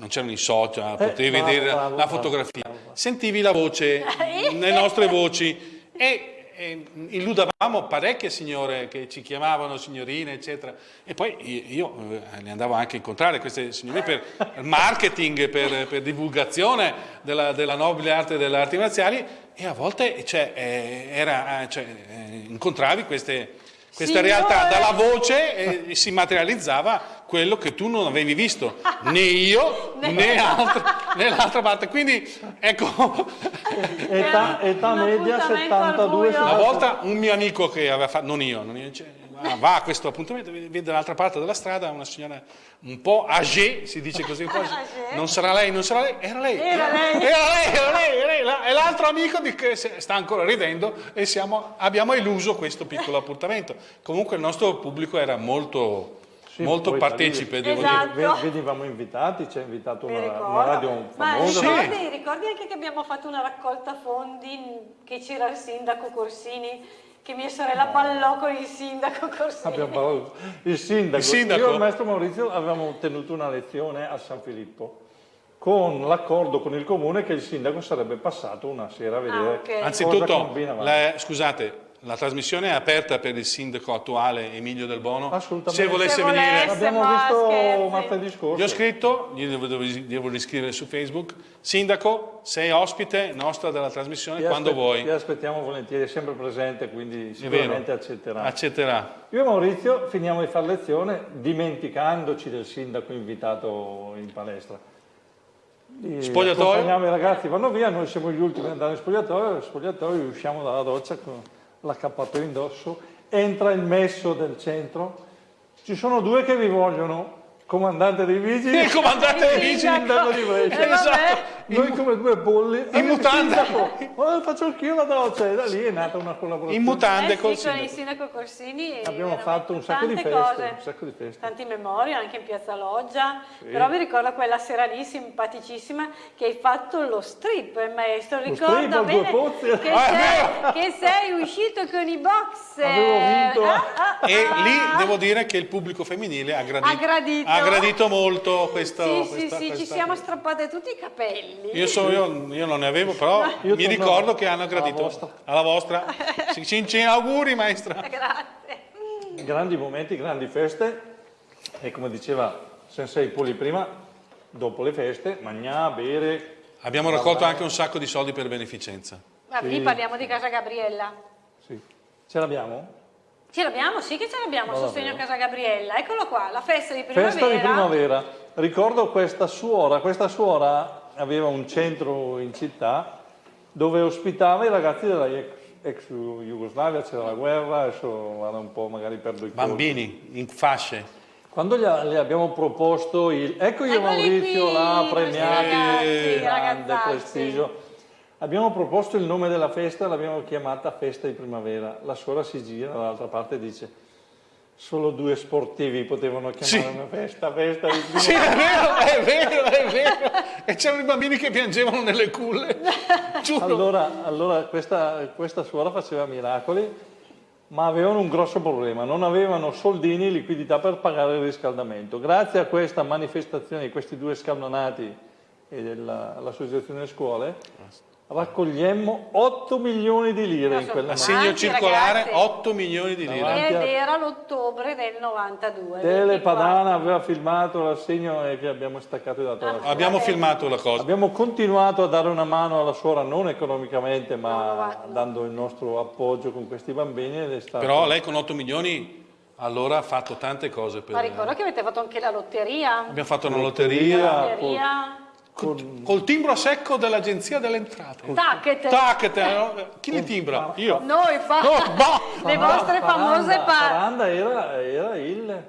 c'erano i social, Eh, potevi bravo, vedere bravo, la bravo, fotografia. bravo. Sentivi la voce, le nostre voci e, e illudavamo parecchie signore che ci chiamavano signorine, eccetera. E poi io, io, eh, le andavo anche a incontrare queste signore per marketing, per, per divulgazione della, della nobile arte delle arti marziali e a volte cioè, eh, era, eh, cioè, incontravi queste, queste Signore! realtà dalla voce e si materializzava quello che tu non avevi visto, né io né, altra- né l'altra parte. Quindi ecco, età, età media appuntamento al 72 buio. una volta un mio amico che aveva fatto, non io, non io cioè, va- va a questo appuntamento, vede dall'altra parte della strada una signora un po' âgée, si dice così, non sarà lei, non sarà lei, era lei. Era lei. Era lei, era lei, era lei. La- E l'altro amico di che sta ancora ridendo e siamo- abbiamo eluso questo piccolo appuntamento. Comunque il nostro pubblico era molto, Sì, molto partecipe, devo Esatto. dire. Ve- Venivamo invitati, ci ha invitato una, una radio Ma famosa. Sì. ricordi, ricordi anche che abbiamo fatto una raccolta fondi che c'era il sindaco Corsini, che mia sorella ballò con il sindaco Corsini. Abbiamo parlato. Il sindaco. Il sindaco. Io e il maestro Maurizio avevamo tenuto una lezione a San Filippo con l'accordo con il comune che il sindaco sarebbe passato una sera a vedere Ah, ok. cosa Anzitutto, combinava. la- scusate, la trasmissione è aperta per il sindaco attuale Emilio Del Bono. Assolutamente. Se volesse Se venire, volesse. L'abbiamo ma visto scherzi. martedì scorso. gli ho scritto, gli devo, devo, devo riscrivere su Facebook. Sindaco, sei ospite nostra della trasmissione Ti quando vuoi. Ti aspettiamo volentieri, è sempre presente, quindi sicuramente accetterà. Accetterà. Io e Maurizio finiamo di fare lezione dimenticandoci del sindaco invitato in palestra. Di Spogliatoio? Accompagniamo i ragazzi, vanno via, noi siamo gli ultimi ad andare in spogliatoio, spogliatoio usciamo dalla doccia con l'accappatoio indosso, entra il messo del centro, ci sono due che vi vogliono, comandante dei vigili Il comandante dei e il vigili. sindaco di Brescia. Eh. Esatto. Noi come due bolli. In mutanda. Ma faccio anch'io la doccia e da lì è nata una collaborazione. In mutande Eh col sì, con il sindaco. sindaco Corsini Abbiamo fatto un sacco di tante feste, cose. un sacco di feste. Tanti memorie anche in Piazza Loggia, però vi ricordo quella sera lì simpaticissima che hai fatto lo strip, eh, maestro, ricordo bene Pozzi. che, Ah, sei, che sei uscito con i boxer. Avevo vinto. Ah, ah, E ah. lì devo dire che il pubblico femminile ha gradito, Ha gradito. ha gradito molto questo. Sì, sì, questa- sì, ci questa- siamo strappate tutti i capelli. Io, so- io- io non ne avevo, però Io mi ricordo che hanno alla gradito. vostra. Alla vostra. Ci, ci- ci auguri, maestra. Grazie. Grandi momenti, grandi feste e come diceva Sensei Poli prima, dopo le feste, mangiare, bere. Abbiamo raccolto anche un sacco di soldi per beneficenza. Ma lì parliamo di Casa Gabriella. Sì. Ce l'abbiamo? Ce l'abbiamo, sì che ce l'abbiamo, Ma sostegno a? Casa Gabriella. Eccolo qua, la festa di primavera. Festa di primavera. Ricordo questa suora, questa suora aveva un centro in città dove ospitava i ragazzi della ex, ex Jugoslavia, c'era la guerra, adesso vado un po' magari perdo i conti. Bambini in fasce. Quando gli, le abbiamo proposto il... Ecco io Maurizio, qui, là, premiati, ragazzi, grande ragazzacci. prestigio. Abbiamo proposto il nome della festa, l'abbiamo chiamata Festa di Primavera. La suora si gira dall'altra parte e dice solo due sportivi potevano chiamare Sì. una festa, festa di primavera. Sì, è vero, è vero, è vero. E c'erano i bambini che piangevano nelle culle. Giuro. Allora, allora questa, questa suora faceva miracoli, ma avevano un grosso problema, non avevano soldini, liquidità per pagare il riscaldamento. Grazie a questa manifestazione di questi due scaldonati e dell'associazione scuole, raccogliemmo 8 milioni di lire in quella Assegno Avanti, circolare ragazzi. 8 milioni di lire. Ed era l'ottobre del 92. Tele 24. Padana aveva filmato l'assegno e che abbiamo staccato e dato alla Ah. Abbiamo filmato la cosa. Abbiamo continuato a dare una mano alla suora, non economicamente, ma No, no, va- no. dando il nostro appoggio con questi bambini. Ed è stato... Però lei con 8 milioni allora ha fatto tante cose per... Ma ricordo che avete fatto anche la lotteria. Abbiamo fatto una Lotteria. lotteria Lotteria. Con- col timbro a secco dell'Agenzia delle Entrate. Tacchet. Tac, no? chi li timbra? Io. Noi fa... No, bah! le vostre famose Faranda, pa... Faranda era, era il,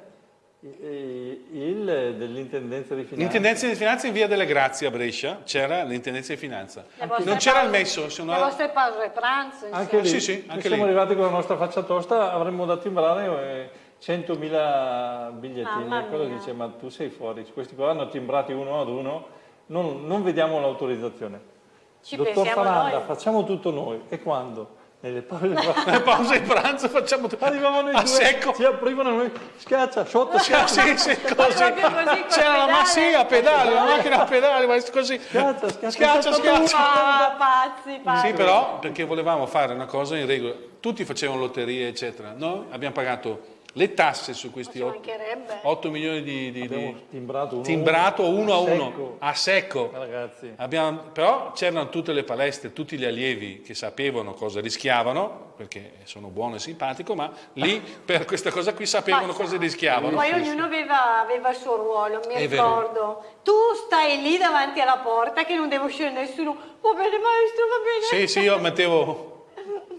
il- il dell'intendenza di finanza. L'intendenza di finanza in via delle Grazie a Brescia c'era l'intendenza di finanza. Non c'era il messo, se no- Le vostre pause pranzo. Anche lì, Sì, sì, noi anche siamo lì. arrivati con la nostra faccia tosta, avremmo da timbrare eh, 100.000 bigliettini. Mamma Quello dice, ma tu sei fuori, questi qua hanno timbrati uno ad uno, non, non vediamo l'autorizzazione. Ci Dottor Faranda, noi. facciamo tutto noi. E quando? Nelle pause Nelle pause di pranzo facciamo tutto. Arrivavano i a due, secco. ci aprivano noi, schiaccia, sotto, schiaccia, sì, sì, così. così, C'era la ma pedale. sì, a pedale, la macchina a pedale, ma così. schiaccia, schiaccia, Schiaccia, schiaccia, schiaccia. Ah, pazzi, pazzi. Sì, però perché volevamo fare una cosa in regola. Tutti facevano lotterie, eccetera. Noi abbiamo pagato le tasse su questi Ci 8, mancherebbe. milioni di, di- di- timbrato uno, timbrato uno a uno, secco. a secco. Ragazzi, Abbiamo- però c'erano tutte le palestre, tutti gli allievi che sapevano cosa rischiavano, perché sono buono e simpatico, ma lì per questa cosa qui sapevano Ma- cosa rischiavano. Poi ognuno aveva, aveva il suo ruolo, mi È vero. ricordo. Tu stai lì davanti alla porta che non deve uscire nessuno. Va bene maestro, va bene. Sì, sì, io mettevo...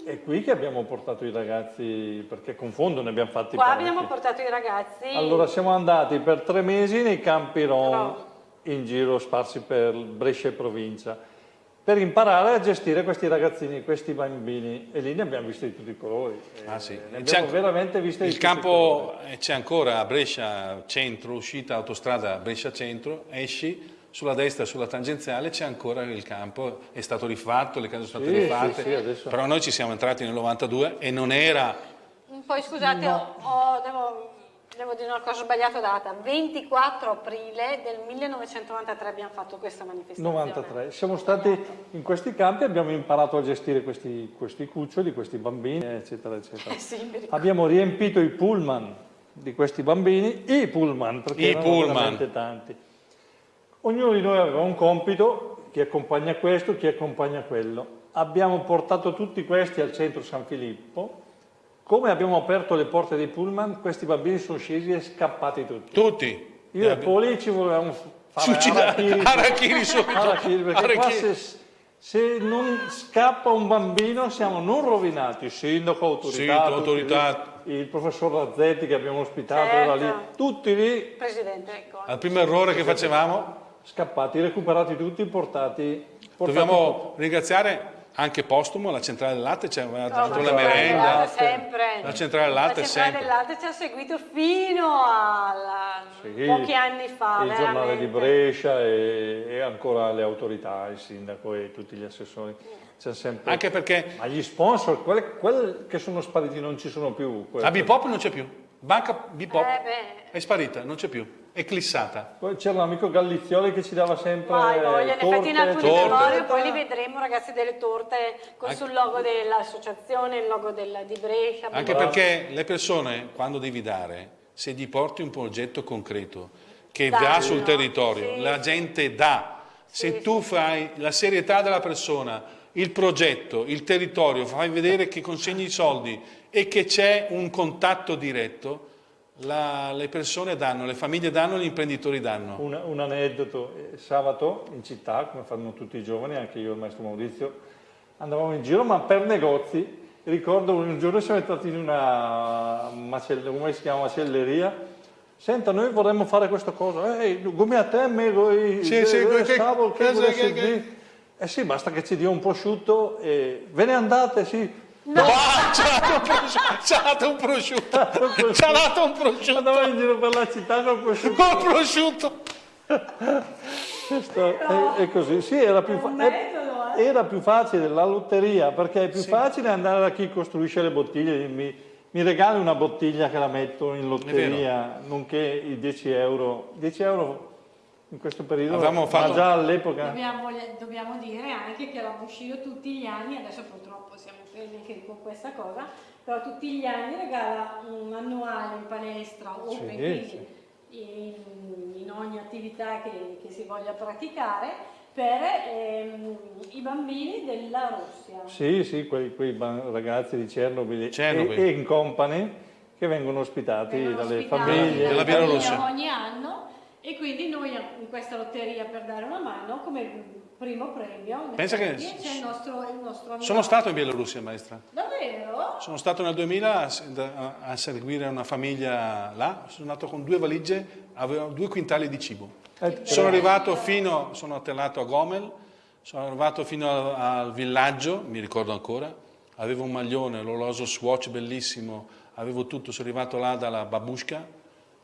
è qui che abbiamo portato i ragazzi, perché confondo, ne abbiamo fatti Qua parecchi. abbiamo portato i ragazzi. Allora siamo andati per tre mesi nei campi Rom Rom. in giro sparsi per Brescia e provincia per imparare a gestire questi ragazzini, questi bambini e lì ne abbiamo visti di tutti i colori. Ah, Eh, sì. Ne C'è abbiamo veramente visti di Il tutti i campo colori. eh, c'è ancora a Brescia centro, uscita autostrada Brescia centro, esci sulla destra sulla tangenziale c'è ancora il campo, è stato rifatto, le case sono state Sì, rifatte, sì, sì, adesso- però noi ci siamo entrati nel 92 e non era Poi scusate, ho- ho- devo, devo dire una cosa sbagliata data. 24 aprile del 1993 abbiamo fatto questa manifestazione. 93. Siamo stati in questi campi, abbiamo imparato a gestire questi, questi cuccioli, questi bambini, eccetera, eccetera. Eh sì. Abbiamo riempito i pullman di questi bambini, i pullman, perché I erano pullman. veramente tanti. Ognuno di noi aveva un compito, chi accompagna questo, chi accompagna quello. Abbiamo portato tutti questi al centro San Filippo. Come abbiamo aperto le porte dei pullman, questi bambini sono scesi e scappati tutti. tutti. Io e Poli ci volevamo fare Suicidare. arachiri, Arachiri subito. Arachiri, perché qua Arachiri. se, se non scappa un bambino siamo non rovinati, il sindaco, autorità, Sì, autorità. lì, il professor Razzetti che abbiamo ospitato Certo. era lì, tutti lì Presidente, ecco. Al primo errore che facevamo scappati, recuperati tutti, portati, portati dobbiamo ringraziare anche postumo la centrale del latte, ci Oh, dato la merenda. La centrale del latte La centrale del latte ci ha seguito fino a Sì, pochi anni fa. il giornale di veramente. Brescia e, e ancora le autorità, il sindaco e tutti gli assessori. C'è sempre... Anche perché Ma gli sponsor, quelli, quelli che sono spariti non ci sono più. la quelli- Bipop non c'è più. Banca Bipop Eh è sparita, non c'è più, è clissata. Poi c'era l'amico Gallizioli che ci dava sempre Vai, voglia, in effetti in torte, alcuni torte. memorie poi li vedremo ragazzi delle torte con sul logo dell'associazione, il logo della- di Brescia. Anche Bravo. perché le persone, quando devi dare, se gli porti un progetto concreto che Danno, va sul territorio, sì. la gente dà. Se Sì, tu fai la serietà della persona, il progetto, il territorio, fai vedere che consegni i soldi e che c'è un contatto diretto, la- le persone danno, le famiglie danno, gli imprenditori danno. Un, un aneddoto, eh, sabato in città, come fanno tutti i giovani, anche io e il maestro Maurizio, andavamo in giro ma per negozi. Ricordo un giorno siamo entrati in una macelleria, come si chiama, macelleria. Senta, noi vorremmo fare questa cosa. Ehi, come a te, me, voi, Sì, sì, che- che- che che- volessi che- dire. Eh sì, basta che ci dia un prosciutto e ve ne andate, sì. Bah, ci ha dato un prosciutto! Ci ha dato un prosciutto! Ci ha dato un prosciutto! Andavamo in giro per la città con prosciutto. Col prosciutto! Questo è, è così, sì, era più, fa- è- era più facile la lotteria perché è più facile andare da chi costruisce le bottiglie, mi, mi regali una bottiglia che la metto in lotteria, nonché i 10 euro. 10 euro in questo periodo, Avevamo fatto... ma già all'epoca... Dobbiamo, dobbiamo, dire anche che la Bushido tutti gli anni, adesso purtroppo siamo fermi con questa cosa, però tutti gli anni regala un annuale in palestra o sì, sì. in, in, ogni attività che, che si voglia praticare per ehm, i bambini della Russia. Sì, sì, quei, quei ragazzi di Chernobyl, Chernobyl. E, e, in company che vengono ospitati vengono dalle ospitati famiglie della Bielorussia ogni anno e quindi noi in questa lotteria per dare una mano come primo premio Pensa che c'è il nostro, il nostro sono stato in Bielorussia maestra. Davvero? sono stato nel 2000 a, a seguire una famiglia là. Sono andato con due valigie avevo due quintali di cibo. Eh, sono arrivato fino, sono atterrato a Gomel, sono arrivato fino al, al, villaggio, mi ricordo ancora, avevo un maglione, l'orologio Swatch bellissimo, avevo tutto, sono arrivato là dalla babushka,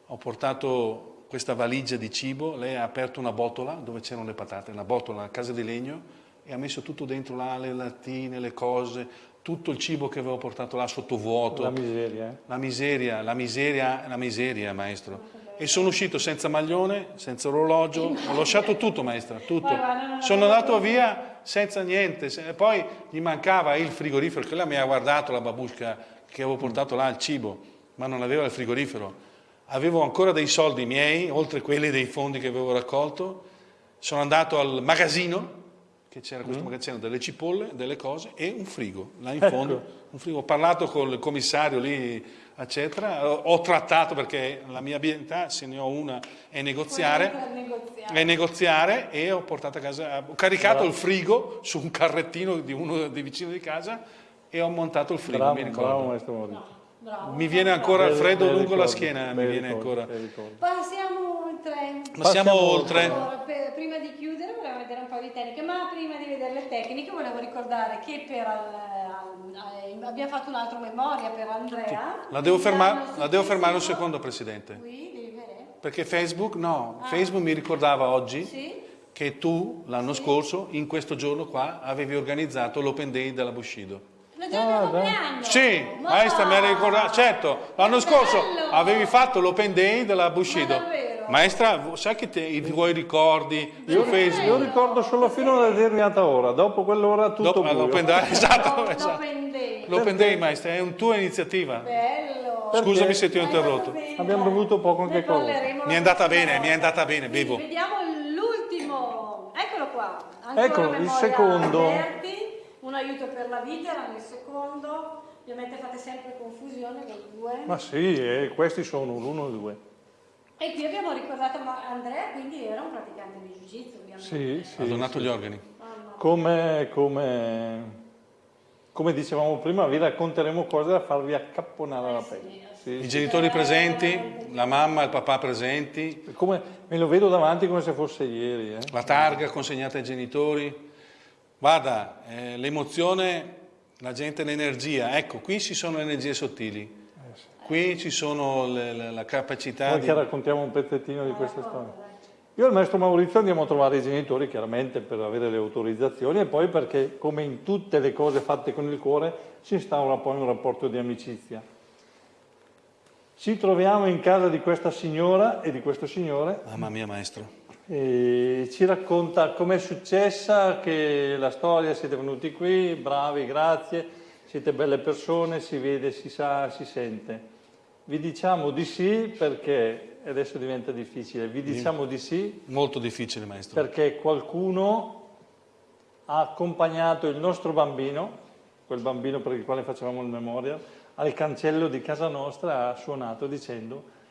ho portato questa valigia di cibo, lei ha aperto una botola dove c'erano le patate, una botola a casa di legno e ha messo tutto dentro là, le lattine, le cose, tutto il cibo che avevo portato là sotto vuoto. La miseria. Eh? La miseria, la miseria, la miseria, maestro e sono uscito senza maglione, senza orologio, ho lasciato tutto maestra, tutto. Sono andato via senza niente, poi gli mancava il frigorifero, che lei mi ha guardato la babusca che avevo portato là il cibo, ma non aveva il frigorifero. Avevo ancora dei soldi miei, oltre quelli dei fondi che avevo raccolto, sono andato al magazzino, che c'era questo mm. magazzino delle cipolle, delle cose e un frigo, là in fondo. Ecco. Un frigo. Ho parlato con il commissario lì eccetera. Ho trattato perché la mia abilità, se ne ho una, è negoziare, negoziare. È negoziare e ho portato a casa, ho caricato bravo. il frigo su un carrettino di uno dei vicini di casa e ho montato il frigo, bravo, mi ricordo. Bravo, maestro Maurizio. Bravo. Mi viene ancora il freddo lungo ricordo, la schiena, mi viene ricordo, ancora. Passiamo oltre. Passiamo oltre. Allora, per, prima di chiudere volevo vedere un po' di tecniche, ma prima di vedere le tecniche volevo ricordare che per al, al, abbiamo fatto un'altra memoria per Andrea. La devo, fermare, la devo fermare un secondo, Presidente. Qui, devi vedere. Perché Facebook, no, ah. Facebook mi ricordava oggi sì? che tu l'anno sì. scorso, in questo giorno qua, avevi organizzato l'Open Day della Bushido. Il giorno ah, compleanno? Sì, ma maestra mi ha ricordato, certo, l'anno scorso avevi fatto l'Open Day della Bushido. Maestra, sai che te, i tuoi ricordi io, Facebook? Io ricordo solo fino a una determinata ora, dopo quell'ora tutto dopo, L'Open Day, esatto, esatto. L'Open Day, maestra, è una tua iniziativa. Bello. Scusami se ti ho interrotto. Abbiamo bevuto poco anche cosa. Mi è andata bene, mi è andata bene, bevo. Vediamo l'ultimo, eccolo qua. Ancora Eccolo, il secondo. Aperti un aiuto per la vita era nel secondo, ovviamente fate sempre confusione con due. Ma sì, eh, questi sono l'uno e due. E qui abbiamo ricordato Andrea, quindi era un praticante di jiu-jitsu ovviamente. Sì, sì. Ha donato sì. gli organi. Come, come, come, dicevamo prima, vi racconteremo cose da farvi accapponare eh, la pelle. Sì, I genitori presenti, la mamma e il papà presenti. Come, me lo vedo davanti come se fosse ieri. Eh. La targa consegnata ai genitori. Guarda, eh, l'emozione, la gente, l'energia, ecco, qui ci sono energie sottili, eh qui ci sono le, le, la capacità Noi di... che raccontiamo un pezzettino di questa storia. Io e il maestro Maurizio andiamo a trovare i genitori, chiaramente per avere le autorizzazioni e poi perché, come in tutte le cose fatte con il cuore, si instaura poi un rapporto di amicizia. Ci troviamo in casa di questa signora e di questo signore. Mamma mia, maestro e ci racconta com'è successa, che la storia, siete venuti qui, bravi, grazie, siete belle persone, si vede, si sa, si sente. Vi diciamo di sì perché, adesso diventa difficile, vi diciamo di sì. Molto difficile maestro. Perché qualcuno ha accompagnato il nostro bambino, quel bambino per il quale facevamo il memorial, al cancello di casa nostra ha suonato dicendo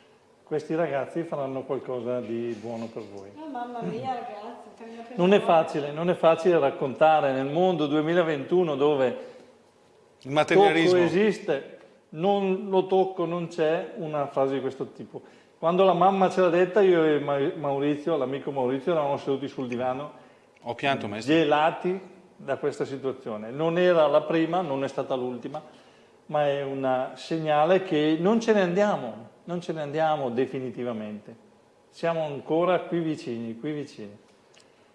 questi ragazzi faranno qualcosa di buono per voi. Oh, mamma mia ragazzi, non è facile, non è facile raccontare nel mondo 2021 dove il materialismo esiste, non lo tocco, non c'è una frase di questo tipo. Quando la mamma ce l'ha detta, io e Maurizio, l'amico Maurizio, eravamo seduti sul divano, Ho pianto, maestro. gelati da questa situazione. Non era la prima, non è stata l'ultima, ma è un segnale che non ce ne andiamo, non ce ne andiamo definitivamente. Siamo ancora qui vicini, qui vicini.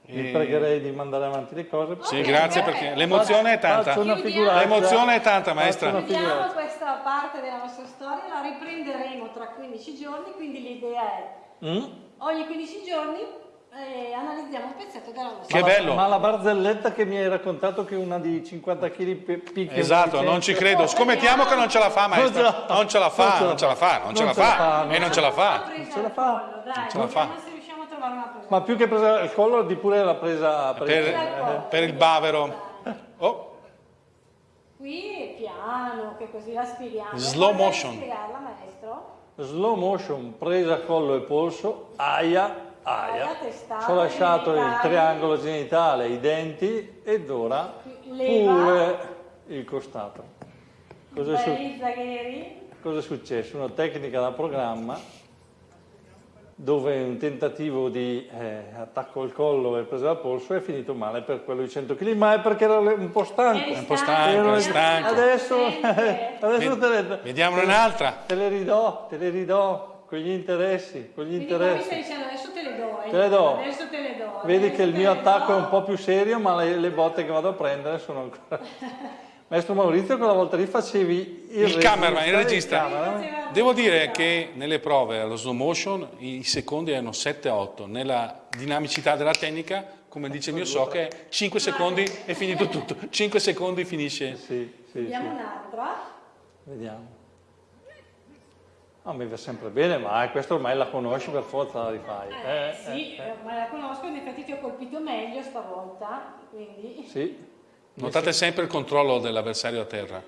Vi E- pregherei di mandare avanti le cose. Sì, grazie perché l'emozione è tanta. L'emozione è tanta, maestra. Chiudiamo questa parte della nostra storia, la riprenderemo tra 15 giorni, quindi l'idea è Mm? ogni 15 giorni eh, analizziamo un pezzetto della nostra Che Ma la- bello. Ma la barzelletta che mi hai raccontato che una di 50 kg picchia Esatto, non ci credo. Scommettiamo che non ce la fa, maestra. Non ce la- Non ce la fa, non ce la fa, non ce la fa. E non ce la fa. presa ce la fa. collo, dai, ce la fa. vediamo se riusciamo a trovare una presa. Ma più che presa il collo, di pure la presa... Per, per il bavero. Oh, Qui è piano, che così la spieghiamo. Slow motion. spiegarla, maestro. Slow motion, presa collo e polso, aia, aia. Ci ho lasciato il triangolo genitale, i denti ed ora Leva. pure il costato. Cosa è, su- cosa è successo? Una tecnica da programma dove un tentativo di eh, attacco al collo e presa al polso è finito male per quello di 100 kg, ma è perché ero un po' stanco. Eri un po' stanco, Ero- stanco. Adesso, adesso te le, vediamone un'altra. te le ridò, te le ridò con gli interessi, con gli Quindi qua mi interessi. Te le do. Adesso te le do. Vedi adesso che il mio attacco è un po' più serio, ma le, le botte che vado a prendere sono ancora... Maestro Maurizio, quella volta lì facevi il, Il cameraman, il regista. cameraman. Devo dire che nelle prove allo slow motion i secondi erano 7-8, nella dinamicità della tecnica, come dice il mio so, che 5 secondi è finito tutto, 5 secondi finisce. Sì, sì, sì. Vediamo un'altra. Vediamo. A me va sempre bene, ma eh, questo ormai la conosci, per forza la rifai. Eh, Eh, sì, eh, eh, ma la conosco, in effetti ti ho colpito meglio stavolta, quindi... sì. Notate sempre il controllo dell'avversario a terra.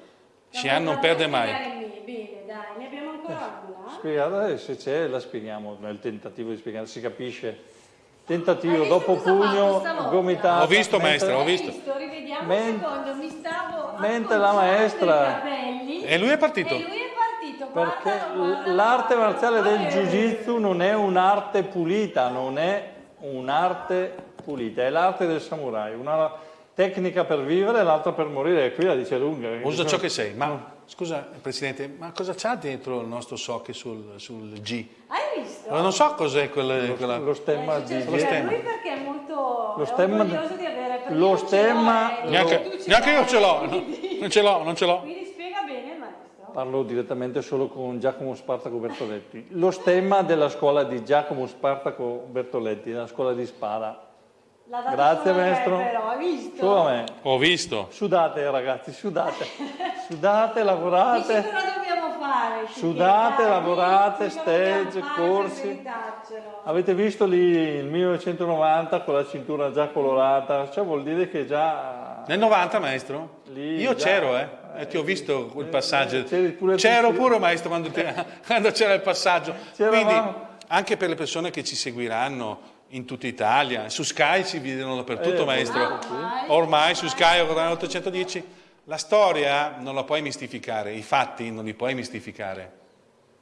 Xian non perde andando mai. Bene, dai, ne abbiamo ancora una. Spiegata, eh, se c'è la spieghiamo nel tentativo di spiegare, si capisce. Tentativo visto dopo pugno, gomitata. Ho visto, maestra, ho Hai visto. Rivediamo Men- un secondo, mi stavo mentre la maestra- i capelli E lui è partito. E lui è partito, Perché l'arte marziale del jiu-jitsu non è un'arte pulita, non è un'arte pulita, è l'arte del samurai, una tecnica per vivere e l'altra per morire, e qui la dice lunga. Usa ciò che sei. Ma scusa, Presidente, ma cosa c'ha dentro il nostro sock sul, sul G? Hai visto? Non so cos'è quel, quella... Lo stemma Eh, di... succede Lo che stemma. Lui perché è molto Lo stemma- orgoglioso di avere lo stemma- eh, Neanche, neanche io ce l'ho, no? non ce l'ho, non ce l'ho. Quindi spiega bene, maestro. Parlo direttamente solo con Giacomo Spartaco Bertoletti. Lo stemma della scuola di Giacomo Spartaco Bertoletti, della scuola di spada. Grazie maestro. Però, hai visto? Solo a me. Ho visto. Sudate ragazzi, sudate. Sudate, Dici lavorate. cosa dobbiamo fare? Sudate, Dai, lavorate, dici stage, corsi. Avete visto lì il 1990 con la cintura già colorata? Ciò vuol dire che già... Nel 90, maestro? Lì Io c'ero, eh. E ti ho visto quel passaggio. c'eri pure tu, C'ero pure, maestro, quando, c'era il passaggio. Quindi, anche per le persone che ci seguiranno in tutta Italia, su Sky ci vedono dappertutto, Eh, maestro. ormai. Ormai su Sky, canale 810. La storia non la puoi mistificare, i fatti non li puoi mistificare.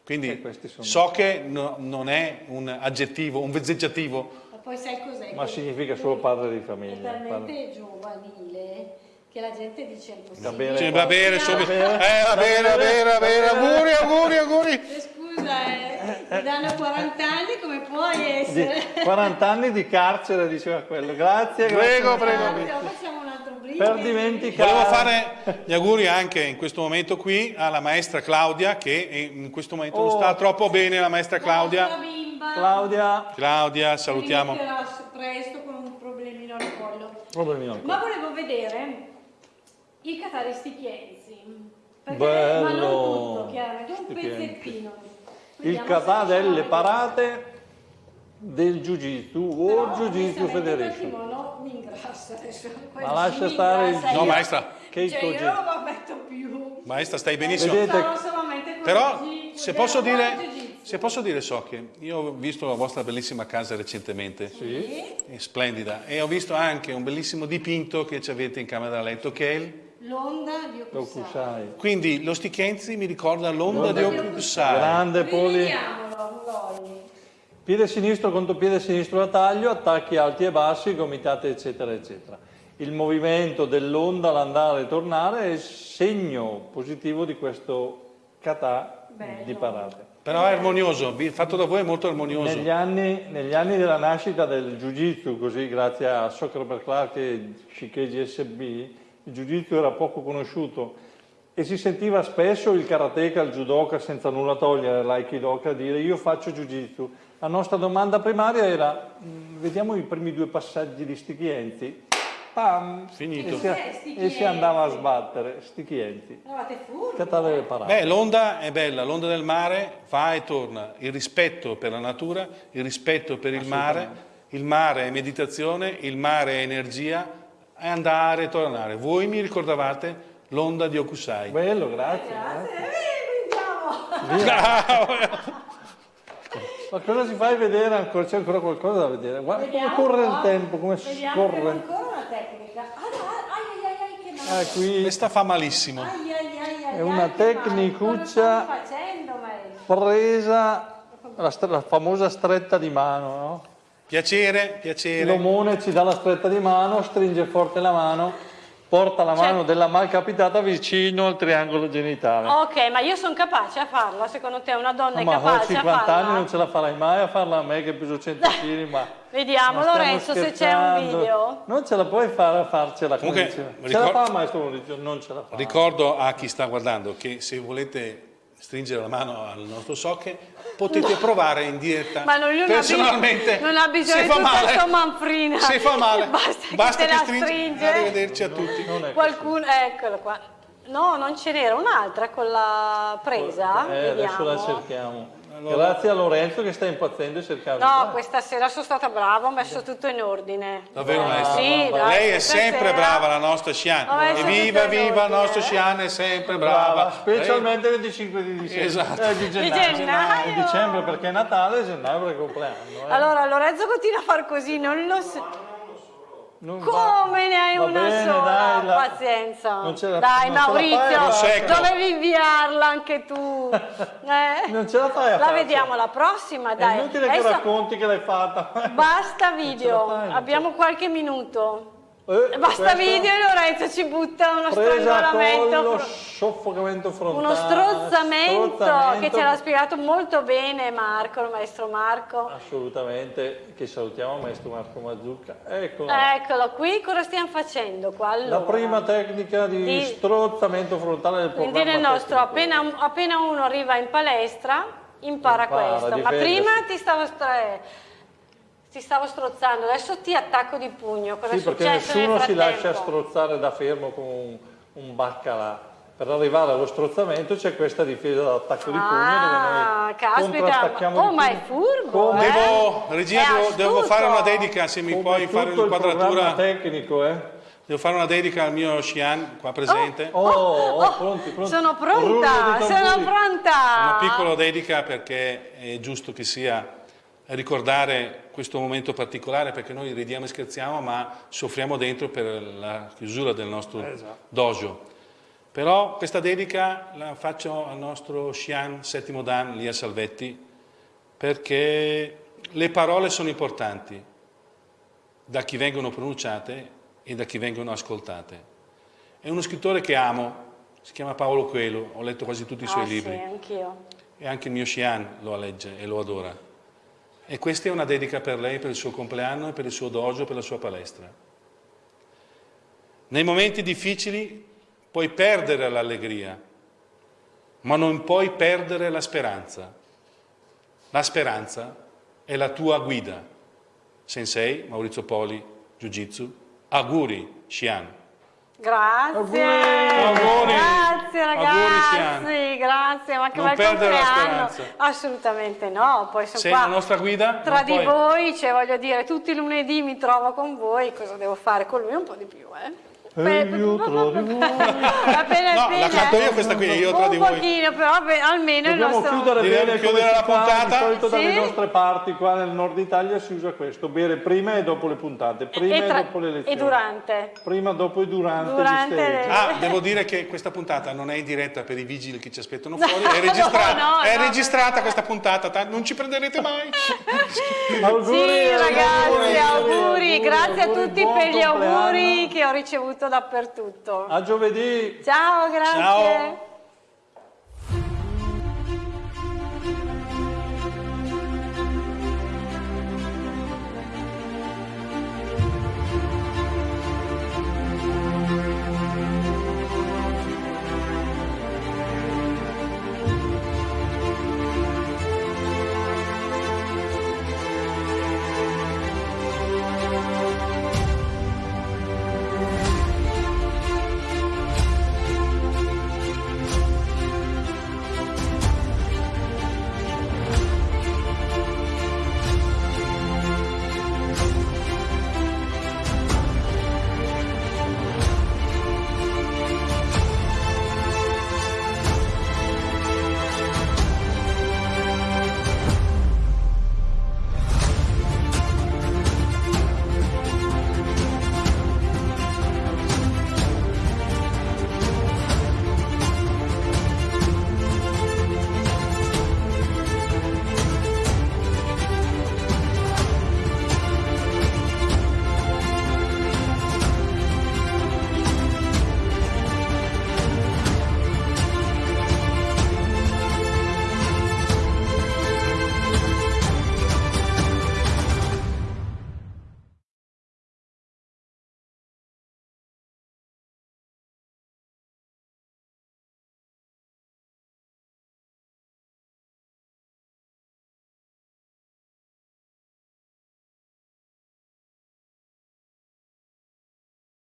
Quindi sono- so che no- non è un aggettivo, un vezzeggiativo, Ma poi sai cos'è? Ma Che- significa solo padre di È famiglia. talmente giovanile che la gente dice impossibile. Va bene. Cioè, va bene, subito. Eh, va bene, va bene, va bene, auguri, auguri, auguri. Scusa, eh, ti danno 40 anni, come puoi essere? Di 40 anni di carcere, diceva quello. Grazie, Prego, grazie. prego. Allora, facciamo un altro brindisi. Per dimenticare... Volevo fare gli auguri anche in questo momento qui alla maestra Claudia che in questo momento non Oh. sta troppo bene, la maestra La Claudia. bimba Claudia, Claudia, salutiamo. presto con un problemino al collo. problemi al Ma volevo vedere i catari stichienzi. Perché, Bello. Ma non tutto, chiaramente, un Stichienzi. pezzettino. Il riusciamo delle parate del Jiu-Jitsu Però, o Jiu-Jitsu onestamente, Federation. kimono mi ingrassa adesso. Ma lascia stare il No, maestra. Keiko Cioè, io non lo ammetto più. Maestra, stai benissimo. Vedete- Però se posso dire, se posso dire so che io ho visto la vostra bellissima casa recentemente. Sì. È splendida e ho visto anche un bellissimo dipinto che ci avete in camera da letto che è il L'onda di Okusai. Quindi lo Stichenzi mi ricorda l'onda di Okusai. Grande poli. Piede sinistro contro piede sinistro a taglio, attacchi alti e bassi, gomitate eccetera eccetera. Il movimento dell'onda all'andare e tornare è il segno positivo di questo kata Bello. di parate. Però è armonioso, fatto da voi è molto armonioso. Negli anni, negli anni della nascita del Jiu-Jitsu, così grazie a Socrates Clark e Shikeji SB, il Jiu-Jitsu era poco conosciuto e si sentiva spesso il karateka, il judoka, senza nulla togliere l'aikidoka, dire io faccio Jiu-Jitsu. La nostra domanda primaria era, "Mm, vediamo i primi due passaggi di Stichienzi. Pam! Finito. E si, Eh, sti e si andava a sbattere, Stichienzi. Eravate furbi. Beh, l'onda è bella, l'onda del mare va e torna. Il rispetto per la natura, il rispetto per il mare. Il mare è meditazione, il mare è energia, è andare e tornare. Voi mi ricordavate l'onda di Okusai. Bello, grazie. Eh, brindiamo. Bravo! Ma cosa si fai vedere ancora? C'è ancora qualcosa da vedere? Guarda Vediamo come corre il tempo, come Vediamo, scorre. ancora una tecnica. Ah, dai, ai, ai, ai, che male. Ah, qui Questa fa malissimo. Ai, ai, ai, ai, È una tecnicuccia- facendo, presa la, la famosa stretta di mano, no? Piacere, piacere. L'omone ci dà la stretta di mano, stringe forte la mano, porta la mano della malcapitata vicino al triangolo genitale. Ok, ma io sono capace a farla, secondo te una donna Ah, è ma ho capace a 50 farla? anni non ce la farai mai a farla a me che peso 100 kg, ma... Vediamo ma Lorenzo se c'è un scherzando. video. Non ce la puoi fare a farcela come Comunque, diceva. Ce la fa maestro Maurizio? Non ce la fa. Ricordo a chi sta guardando che se volete stringere la mano al nostro socche potete provare in diretta Ma non, personalmente bisogno- non ha bisogno di tutta male manfrina. se fa male Basta che te la stringi. stringe. arrivederci a tutti Qualcuno, eccolo qua. No, non ce n'era un'altra con la presa. Eh, adesso la Vediamo. Cerchiamo. Grazie a Lorenzo che sta impazzendo e cercando. No, questa sera sono stata brava, ho messo tutto in ordine. davvero Eh, maestro Sì, dai, lei è sempre sera brava la nostra messo evviva viva il ordine. nostro Shian è sempre Brava, brava, specialmente il 25 di dicembre. Esatto. Eh, di gennaio. gennaio. Di dicembre perché è Natale e gennaio perché è compleanno. eh. Allora, Lorenzo continua a far così, non lo so. Non va- Come ne hai Va una bene, sola? dai, la- Pazienza. Non ce la- dai, non Maurizio, dovevi inviarla anche tu. Eh? Non ce la fai a La farcela. vediamo la prossima, È dai. inutile che Adesso racconti che l'hai fatta. basta video, fai, abbiamo qualche minuto. Eh, Basta video e Lorenzo ci butta uno strangolamento. fro- soffocamento frontale. Uno strozzamento, strozzamento. che ce l'ha spiegato molto bene Marco, il maestro Marco. Assolutamente, che salutiamo maestro Marco Mazzucca. Eccolo. Eccolo qui, cosa stiamo facendo qua? Allora, La prima tecnica di, Di- strozzamento frontale del Quindi programma nel nostro, appena, appena uno arriva in palestra, impara, Impara, questo. Ma prima ti stavo, stra- ti stavo strozzando, adesso ti attacco di pugno. Cosa Sì, è perché nessuno nel si lascia strozzare da fermo con un, un baccalà. Per arrivare allo strozzamento c'è questa difesa d'attacco di pugno Ah, dove noi caspita, oh ma è furbo, Come- eh? devo regia È devo, devo fare una dedica se mi come puoi fare un'inquadratura tecnico, eh? devo fare una dedica al mio Shian qua presente Oh, oh, pronti, pronti. Sono pronta, sono pronta. Una piccola dedica perché è giusto che sia ricordare questo momento particolare perché noi ridiamo e scherziamo ma soffriamo dentro per la chiusura del nostro dojo. Però questa dedica la faccio al nostro Shian settimo Dan lì a Salvetti perché le parole sono importanti da chi vengono pronunciate e da chi vengono ascoltate. È uno scrittore che amo, si chiama Paolo Coelho, ho letto quasi tutti i suoi Ah, libri Sì, anch'io. e anche il mio Shian lo legge e lo adora. E questa è una dedica per lei, per il suo compleanno per il suo dojo, per la sua palestra. Nei momenti difficili puoi perdere l'allegria, ma non puoi perdere la speranza. La speranza è la tua guida. Sensei, Maurizio Poli, Jiu Jitsu, auguri, Shian. Grazie, Auguri. grazie ragazzi, grazie, ma che Non bel compleanno. Assolutamente no, poi sono Sei qua la nostra guida? tra di puoi- voi, cioè voglio dire, tutti i lunedì mi trovo con voi, cosa devo fare con lui? Un po' di più, eh? E io tra di voi. Appena No, appena, la canto io questa qui, io tra di Un voi. pochino, però beh, almeno il Dobbiamo nostro... chiudere Direi bene chiudere la fa, puntata. Di solito dalle Sì. nostre parti, qua nel nord Italia si usa questo, bere prima e dopo le puntate, prima e, tra- dopo le e lezioni. durante. Prima, dopo e durante, Durante le- Ah, devo dire che questa puntata non è in diretta per i vigili che ci aspettano fuori, è registrata, No, no, è no. registrata questa puntata, ta- non ci prenderete mai. Auguri, Sì, ragazzi, auguri, auguri, grazie a tutti per gli auguri compleanno. che ho ricevuto dappertutto. A giovedì. Ciao, grazie. Ciao.